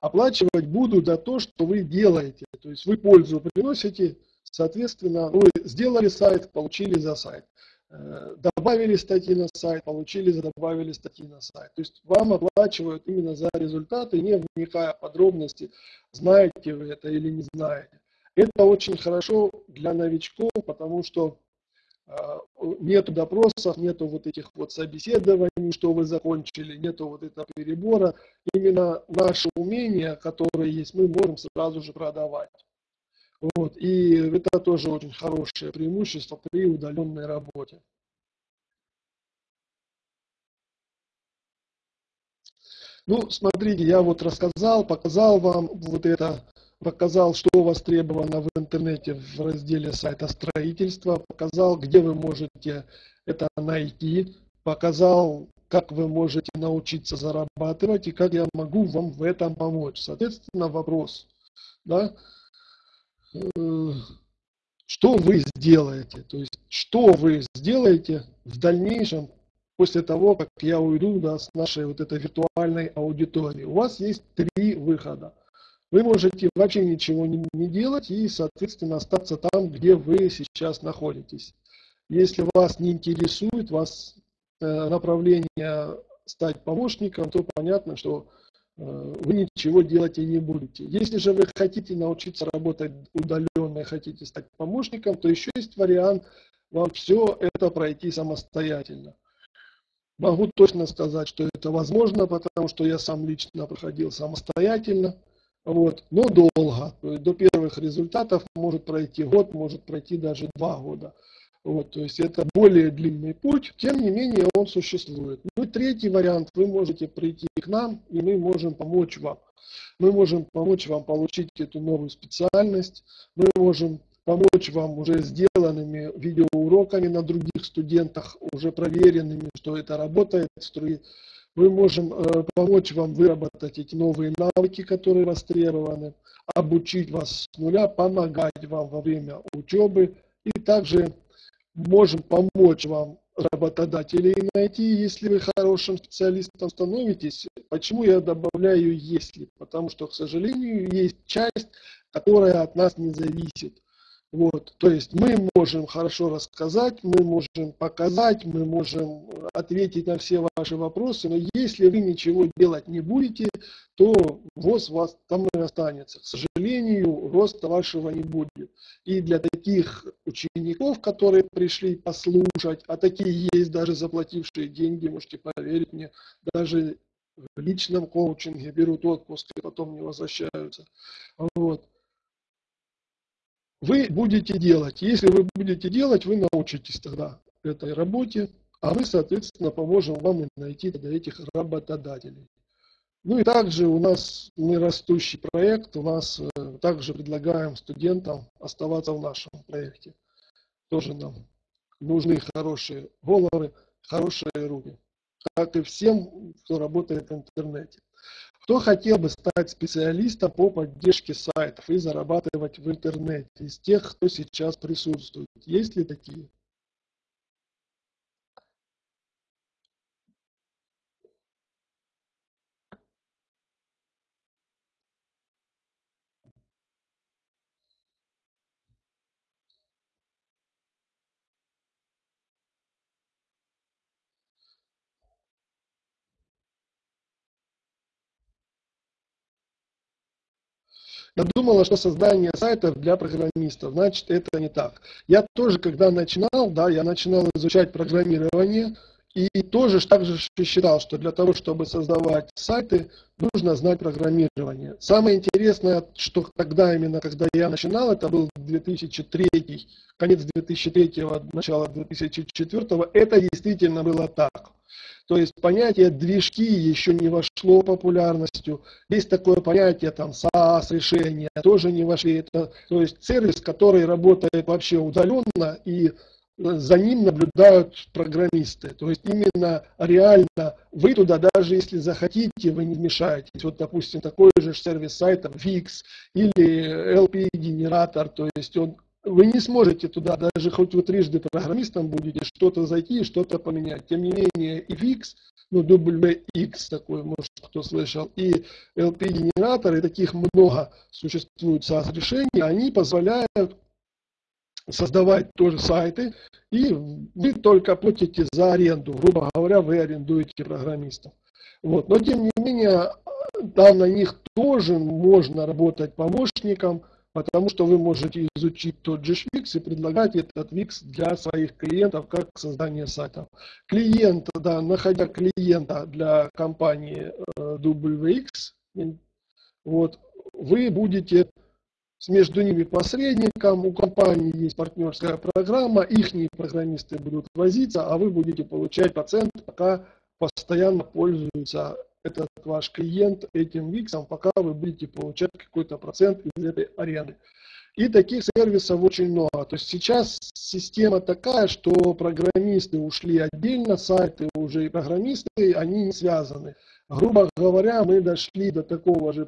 Оплачивать будут за то, что вы делаете. То есть вы пользу приносите, соответственно, вы сделали сайт, получили за сайт. Э, добавили статьи на сайт, получили, добавили статьи на сайт. То есть вам оплачивают именно за результаты, не вникая в подробности, знаете вы это или не знаете. Это очень хорошо для новичков, потому что а, нету допросов, нету вот этих вот собеседований, что вы закончили, нету вот этого перебора. Именно наши умения, которые есть, мы можем сразу же продавать. Вот. И это тоже очень хорошее преимущество при удаленной работе. Ну, смотрите, я вот рассказал, показал вам вот это показал, что востребовано в интернете в разделе сайта строительства, показал, где вы можете это найти, показал, как вы можете научиться зарабатывать и как я могу вам в этом помочь. Соответственно, вопрос, да, э, что вы сделаете, то есть что вы сделаете в дальнейшем после того, как я уйду да, с нашей вот этой виртуальной аудитории. У вас есть три выхода. Вы можете вообще ничего не, не делать и, соответственно, остаться там, где вы сейчас находитесь. Если вас не интересует вас э, направление стать помощником, то понятно, что э, вы ничего делать и не будете. Если же вы хотите научиться работать удаленно и хотите стать помощником, то еще есть вариант вам все это пройти самостоятельно. Могу точно сказать, что это возможно, потому что я сам лично проходил самостоятельно, вот, но долго. До первых результатов может пройти год, может пройти даже два года. Вот, то есть это более длинный путь, тем не менее он существует. Ну и третий вариант, вы можете прийти к нам, и мы можем помочь вам. Мы можем помочь вам получить эту новую специальность, мы можем помочь вам уже сделанными видеоуроками на других студентах, уже проверенными, что это работает. Мы можем э, помочь вам выработать эти новые навыки, которые востребованы, обучить вас с нуля, помогать вам во время учебы и также можем помочь вам работодателей найти, если вы хорошим специалистом становитесь. Почему я добавляю «если»? Потому что, к сожалению, есть часть, которая от нас не зависит. Вот, то есть мы можем хорошо рассказать, мы можем показать, мы можем ответить на все ваши вопросы, но если вы ничего делать не будете, то ВОЗ вас там и останется. К сожалению, роста вашего не будет. И для таких учеников, которые пришли послушать, а такие есть даже заплатившие деньги, можете поверить мне, даже в личном коучинге берут отпуск и потом не возвращаются. Вот вы будете делать. Если вы будете делать, вы научитесь тогда этой работе, а мы, соответственно, поможем вам найти тогда этих работодателей. Ну и также у нас мы растущий проект, у нас э, также предлагаем студентам оставаться в нашем проекте. Тоже нам нужны хорошие головы, хорошие руки, как и всем, кто работает в интернете. Кто хотел бы стать специалистом по поддержке сайтов и зарабатывать в интернете из тех, кто сейчас присутствует? Есть ли такие? Я думала, что создание сайтов для программистов, значит это не так. Я тоже, когда начинал, да, я начинал изучать программирование, и тоже так же считал, что для того, чтобы создавать сайты, нужно знать программирование. Самое интересное, что тогда именно, когда я начинал, это был 2003, конец 2003, начало 2004, это действительно было так. То есть понятие движки еще не вошло популярностью. Есть такое понятие там SaaS решения, тоже не вошли. Это, то есть сервис, который работает вообще удаленно и за ним наблюдают программисты. То есть именно реально вы туда, даже если захотите, вы не вмешаетесь. Вот, допустим, такой же сервис сайта VIX или LP-генератор, то есть он вы не сможете туда, даже хоть вы трижды программистом будете, что-то зайти и что-то поменять. Тем не менее, VIX, ну, WX такой, может, кто слышал, и LP-генераторы, таких много существует SaaS-решений, они позволяют создавать тоже сайты, и вы только платите за аренду. Грубо говоря, вы арендуете программистов. Вот. Но, тем не менее, там на них тоже можно работать помощником – потому что вы можете изучить тот же Wix и предлагать этот Wix для своих клиентов как создание сайтов. Клиент, да, находя клиента для компании э, WX, вот, вы будете между ними посредником, у компании есть партнерская программа, их программисты будут возиться, а вы будете получать процент, пока постоянно пользуются этот ваш клиент этим виксом, пока вы будете получать какой-то процент из этой аренды. И таких сервисов очень много. То есть сейчас система такая, что программисты ушли отдельно, сайты уже и программисты, они не связаны. Грубо говоря, мы дошли до такого же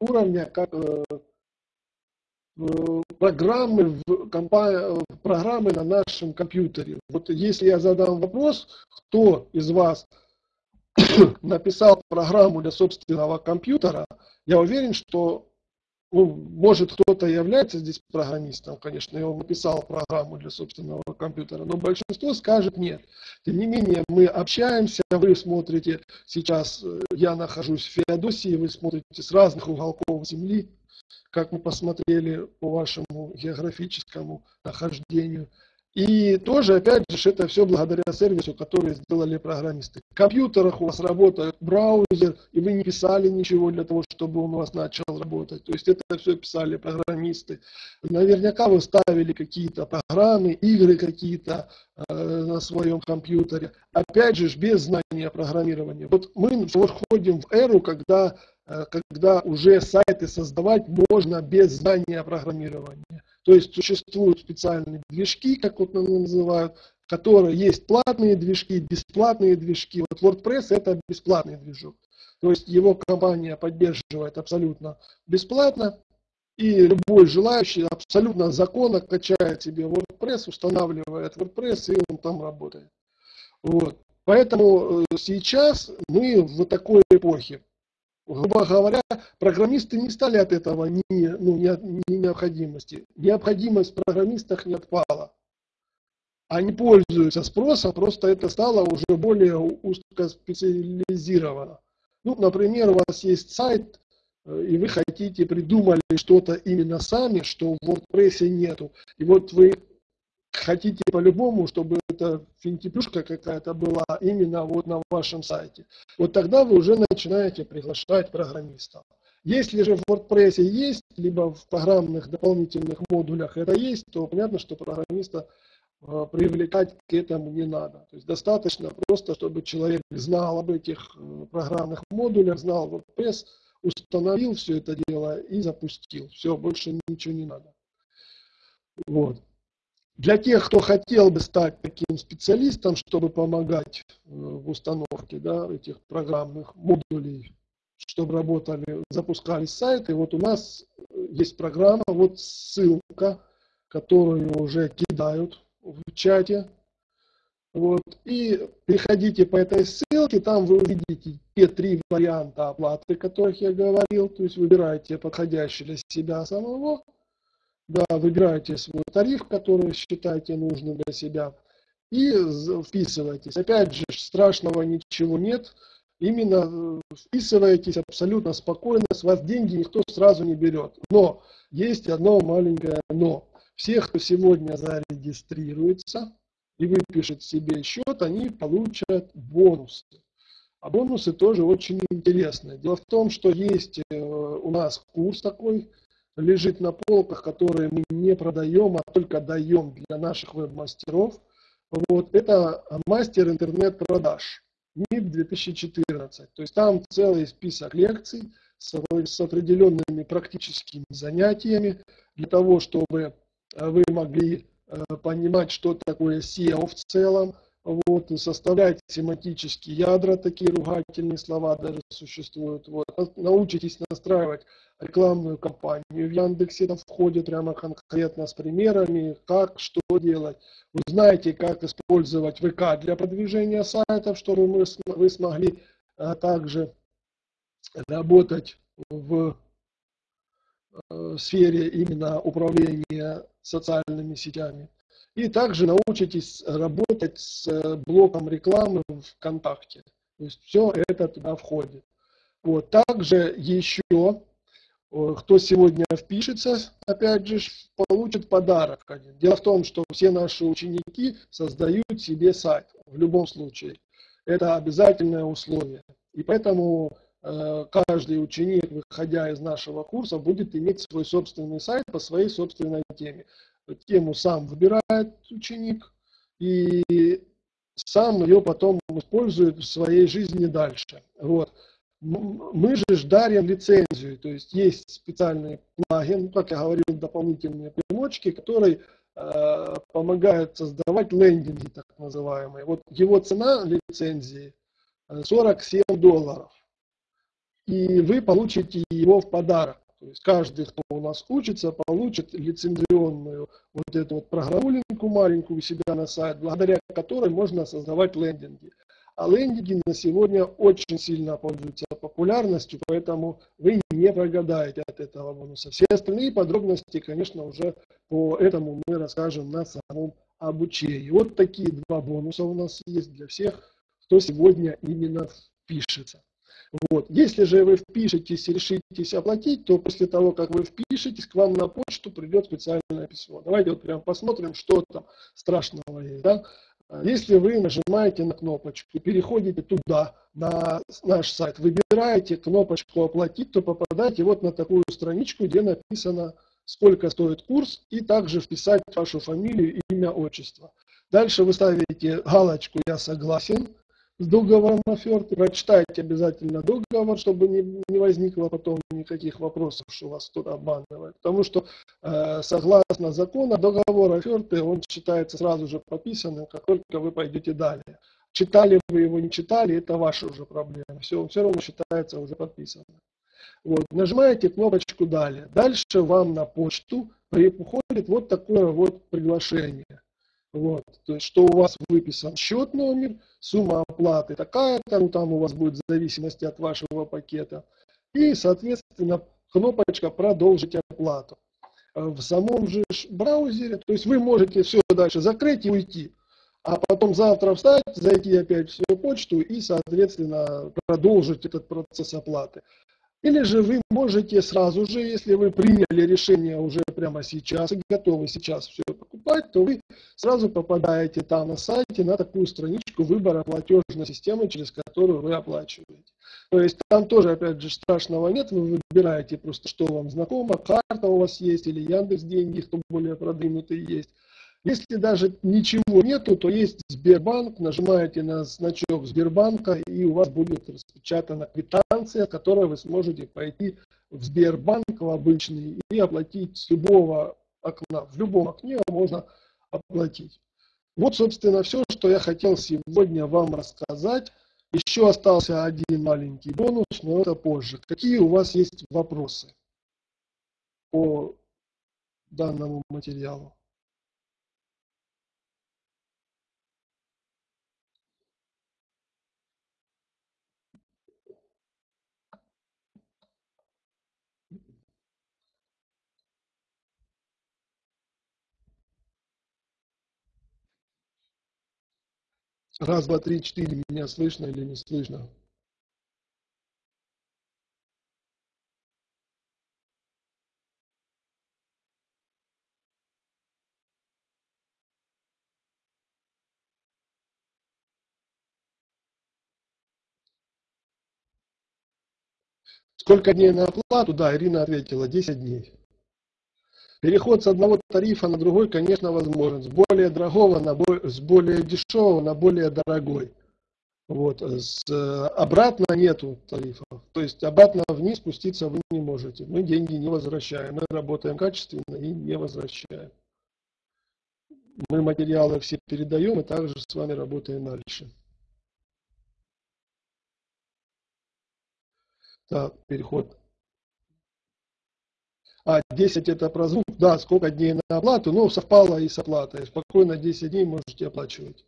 уровня, как э, программы, в компа... программы на нашем компьютере. Вот если я задам вопрос, кто из вас написал программу для собственного компьютера, я уверен, что ну, может кто-то является здесь программистом, конечно, и он написал программу для собственного компьютера, но большинство скажет нет. Тем не менее, мы общаемся, вы смотрите, сейчас э, я нахожусь в Феодосии, вы смотрите с разных уголков Земли, как мы посмотрели по вашему географическому нахождению. И тоже, опять же, это все благодаря сервису, который сделали программисты. В компьютерах у вас работает браузер, и вы не писали ничего для того, чтобы он у вас начал работать. То есть это все писали программисты. Наверняка вы ставили какие-то программы, игры какие-то э, на своем компьютере. Опять же, без знания программирования. Вот мы входим в эру, когда когда уже сайты создавать можно без знания программирования. То есть существуют специальные движки, как вот называют, которые есть платные движки, бесплатные движки. Вот WordPress это бесплатный движок. То есть его компания поддерживает абсолютно бесплатно. И любой желающий абсолютно законно качает себе WordPress, устанавливает WordPress, и он там работает. Вот. Поэтому э, сейчас мы в такой эпохе грубо говоря, программисты не стали от этого ни, ну, ни, ни необходимости. Необходимость в программистах не отпала. Они пользуются спросом, просто это стало уже более узкоспециализировано. Ну, например, у вас есть сайт, э, и вы хотите, придумали что-то именно сами, что в WordPress нету. И вот вы хотите по-любому, чтобы эта финтифлюшка какая-то была именно вот на вашем сайте. Вот тогда вы уже начинаете приглашать программистов. Если же в WordPress есть, либо в программных дополнительных модулях это есть, то понятно, что программиста э, привлекать к этому не надо. То есть достаточно просто, чтобы человек знал об этих э, программных модулях, знал WordPress, установил все это дело и запустил. Все, больше ничего не надо. Вот. Для тех, кто хотел бы стать таким специалистом, чтобы помогать э, в установке да, этих программных модулей, чтобы работали, запускались сайты, вот у нас э, есть программа, вот ссылка, которую уже кидают в чате. Вот, и переходите по этой ссылке, там вы увидите те три варианта оплаты, о которых я говорил, то есть выбираете подходящий для себя самого, да, выбираете свой тариф, который считаете нужным для себя, и вписываетесь. Опять же, страшного ничего нет. Именно э, вписываетесь абсолютно спокойно, с вас деньги никто сразу не берет. Но есть одно маленькое но. Все, кто сегодня зарегистрируется и выпишет себе счет, они получат бонусы. А бонусы тоже очень интересные. Дело в том, что есть э, у нас курс такой, лежит на полках, которые мы не продаем, а только даем для наших веб-мастеров. Вот, это мастер интернет-продаж, МИП 2014. То есть там целый список лекций с, с определенными практическими занятиями для того, чтобы вы могли э, понимать, что такое SEO в целом, вот, составлять семантические ядра, такие ругательные слова даже существуют. Вот. Научитесь настраивать рекламную кампанию в Яндексе, там входит прямо конкретно с примерами, как, что делать. Вы знаете, как использовать ВК для продвижения сайтов, чтобы мы, вы смогли а, также работать в э, сфере именно управления социальными сетями. И также научитесь работать с э, блоком рекламы ВКонтакте. То есть все это туда входит. Вот. Также еще, кто сегодня впишется, опять же, получит подарок. Дело в том, что все наши ученики создают себе сайт в любом случае. Это обязательное условие. И поэтому э, каждый ученик, выходя из нашего курса, будет иметь свой собственный сайт по своей собственной теме тему сам выбирает ученик, и сам ее потом использует в своей жизни дальше. Вот. Мы же дарим лицензию, то есть есть специальный плагин, как я говорил, дополнительные примочки, который э, помогает создавать лендинги, так называемые. Вот его цена лицензии 47 долларов. И вы получите его в подарок. То есть каждый, кто у нас учится, получит лицензионную вот эту вот программулинку маленькую у себя на сайт, благодаря которой можно создавать лендинги. А лендинги на сегодня очень сильно пользуются популярностью, поэтому вы не прогадаете от этого бонуса. Все остальные подробности, конечно, уже по этому мы расскажем на самом обучении. Вот такие два бонуса у нас есть для всех, кто сегодня именно впишется. Вот. Если же вы впишетесь и решитесь оплатить, то после того, как вы впишетесь, к вам на почту придет специальное письмо. Давайте вот прям посмотрим, что там страшного есть. Да? Если вы нажимаете на кнопочку, переходите туда, на наш сайт, выбираете кнопочку «Оплатить», то попадаете вот на такую страничку, где написано, сколько стоит курс, и также вписать вашу фамилию, имя, отчество. Дальше вы ставите галочку «Я согласен», с договором оферты. Прочитайте обязательно договор, чтобы не, не возникло потом никаких вопросов, что вас кто-то обманывает. Потому что э, согласно закону договор оферты, он считается сразу же подписанным, как только вы пойдете далее. Читали вы его, не читали, это ваша уже проблема. Все, все равно считается уже подписанным. Вот, нажимаете кнопочку «Далее». Дальше вам на почту приходит вот такое вот приглашение. Вот, то есть, что у вас выписан счет номер, сумма оплаты такая-то, ну там у вас будет в зависимости от вашего пакета. И, соответственно, кнопочка «Продолжить оплату». Э, в самом же браузере, то есть вы можете все дальше закрыть и уйти, а потом завтра встать, зайти опять в свою почту и, соответственно, продолжить этот процесс оплаты. Или же вы можете сразу же, если вы приняли решение уже прямо сейчас и готовы сейчас все покупать, то вы сразу попадаете там на сайте на такую страничку выбора платежной системы, через которую вы оплачиваете. То есть там тоже, опять же, страшного нет, вы выбираете просто, что вам знакомо, карта у вас есть или Яндекс деньги, кто более продвинутый есть. Если даже ничего нету, то есть Сбербанк, нажимаете на значок Сбербанка, и у вас будет распечатана квитанция, которой вы сможете пойти в Сбербанк в обычный и оплатить с любого окна. В любом окне можно оплатить. Вот, собственно, все, что я хотел сегодня вам рассказать. Еще остался один маленький бонус, но это позже. Какие у вас есть вопросы по данному материалу? Раз, два, три, четыре. Меня слышно или не слышно? Сколько дней на оплату? Да, Ирина ответила, 10 дней. Переход с одного тарифа на другой, конечно, возможен. С более дорогого на бо с более дешевого на более дорогой. Вот. С, обратно нету тарифов. То есть обратно вниз спуститься вы не можете. Мы деньги не возвращаем. Мы работаем качественно и не возвращаем. Мы материалы все передаем и также с вами работаем дальше. Так, переход а 10 это про звук, да, сколько дней на оплату, ну, совпало и с оплатой. Спокойно 10 дней можете оплачивать.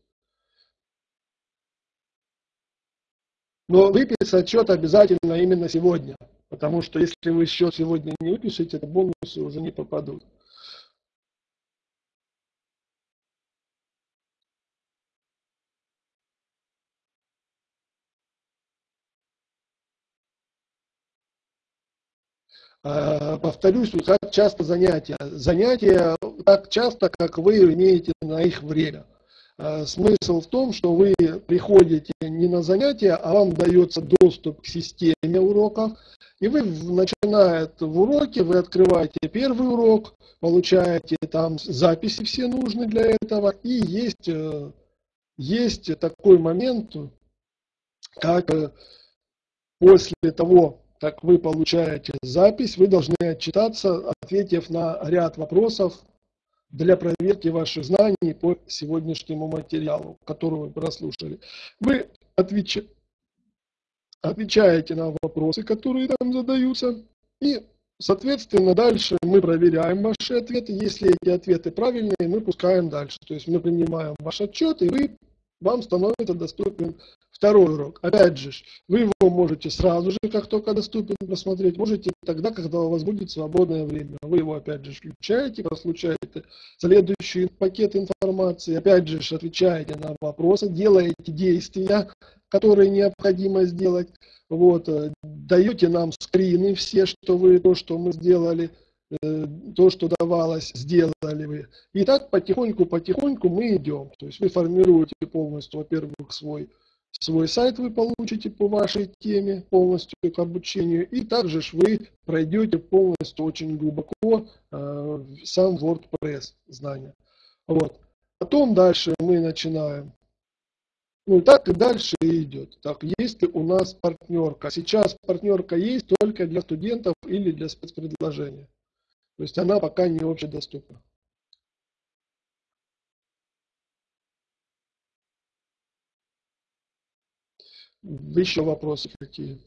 Но выписать счет обязательно именно сегодня, потому что если вы счет сегодня не выпишете, то бонусы уже не попадут. Э, повторюсь, как часто занятия. Занятия так часто, как вы имеете на их время. Э, смысл в том, что вы приходите не на занятия, а вам дается доступ к системе уроков, и вы, начиная в уроке, вы открываете первый урок, получаете там записи все нужны для этого, и есть э, есть такой момент, как э, после того, как вы получаете запись, вы должны отчитаться, ответив на ряд вопросов для проверки ваших знаний по сегодняшнему материалу, который вы прослушали. Вы отвеч... отвечаете на вопросы, которые там задаются, и, соответственно, дальше мы проверяем ваши ответы. Если эти ответы правильные, мы пускаем дальше. То есть мы принимаем ваш отчет, и вы, вам становится доступен Второй урок. Опять же, вы его можете сразу же, как только доступен, посмотреть. Можете тогда, когда у вас будет свободное время. Вы его опять же включаете, прослушаете следующий пакет информации. Опять же, отвечаете на вопросы, делаете действия, которые необходимо сделать. Вот, э, даете нам скрины все, что вы, то, что мы сделали, э, то, что давалось, сделали вы. И так потихоньку-потихоньку мы идем. То есть вы формируете полностью, во-первых, свой свой сайт вы получите по вашей теме полностью к обучению, и также вы пройдете полностью очень глубоко э, сам WordPress знания. Вот. Потом дальше мы начинаем. Ну и так и дальше идет. Так, есть ли у нас партнерка? Сейчас партнерка есть только для студентов или для спецпредложения. То есть она пока не общедоступна. Еще вопросы какие?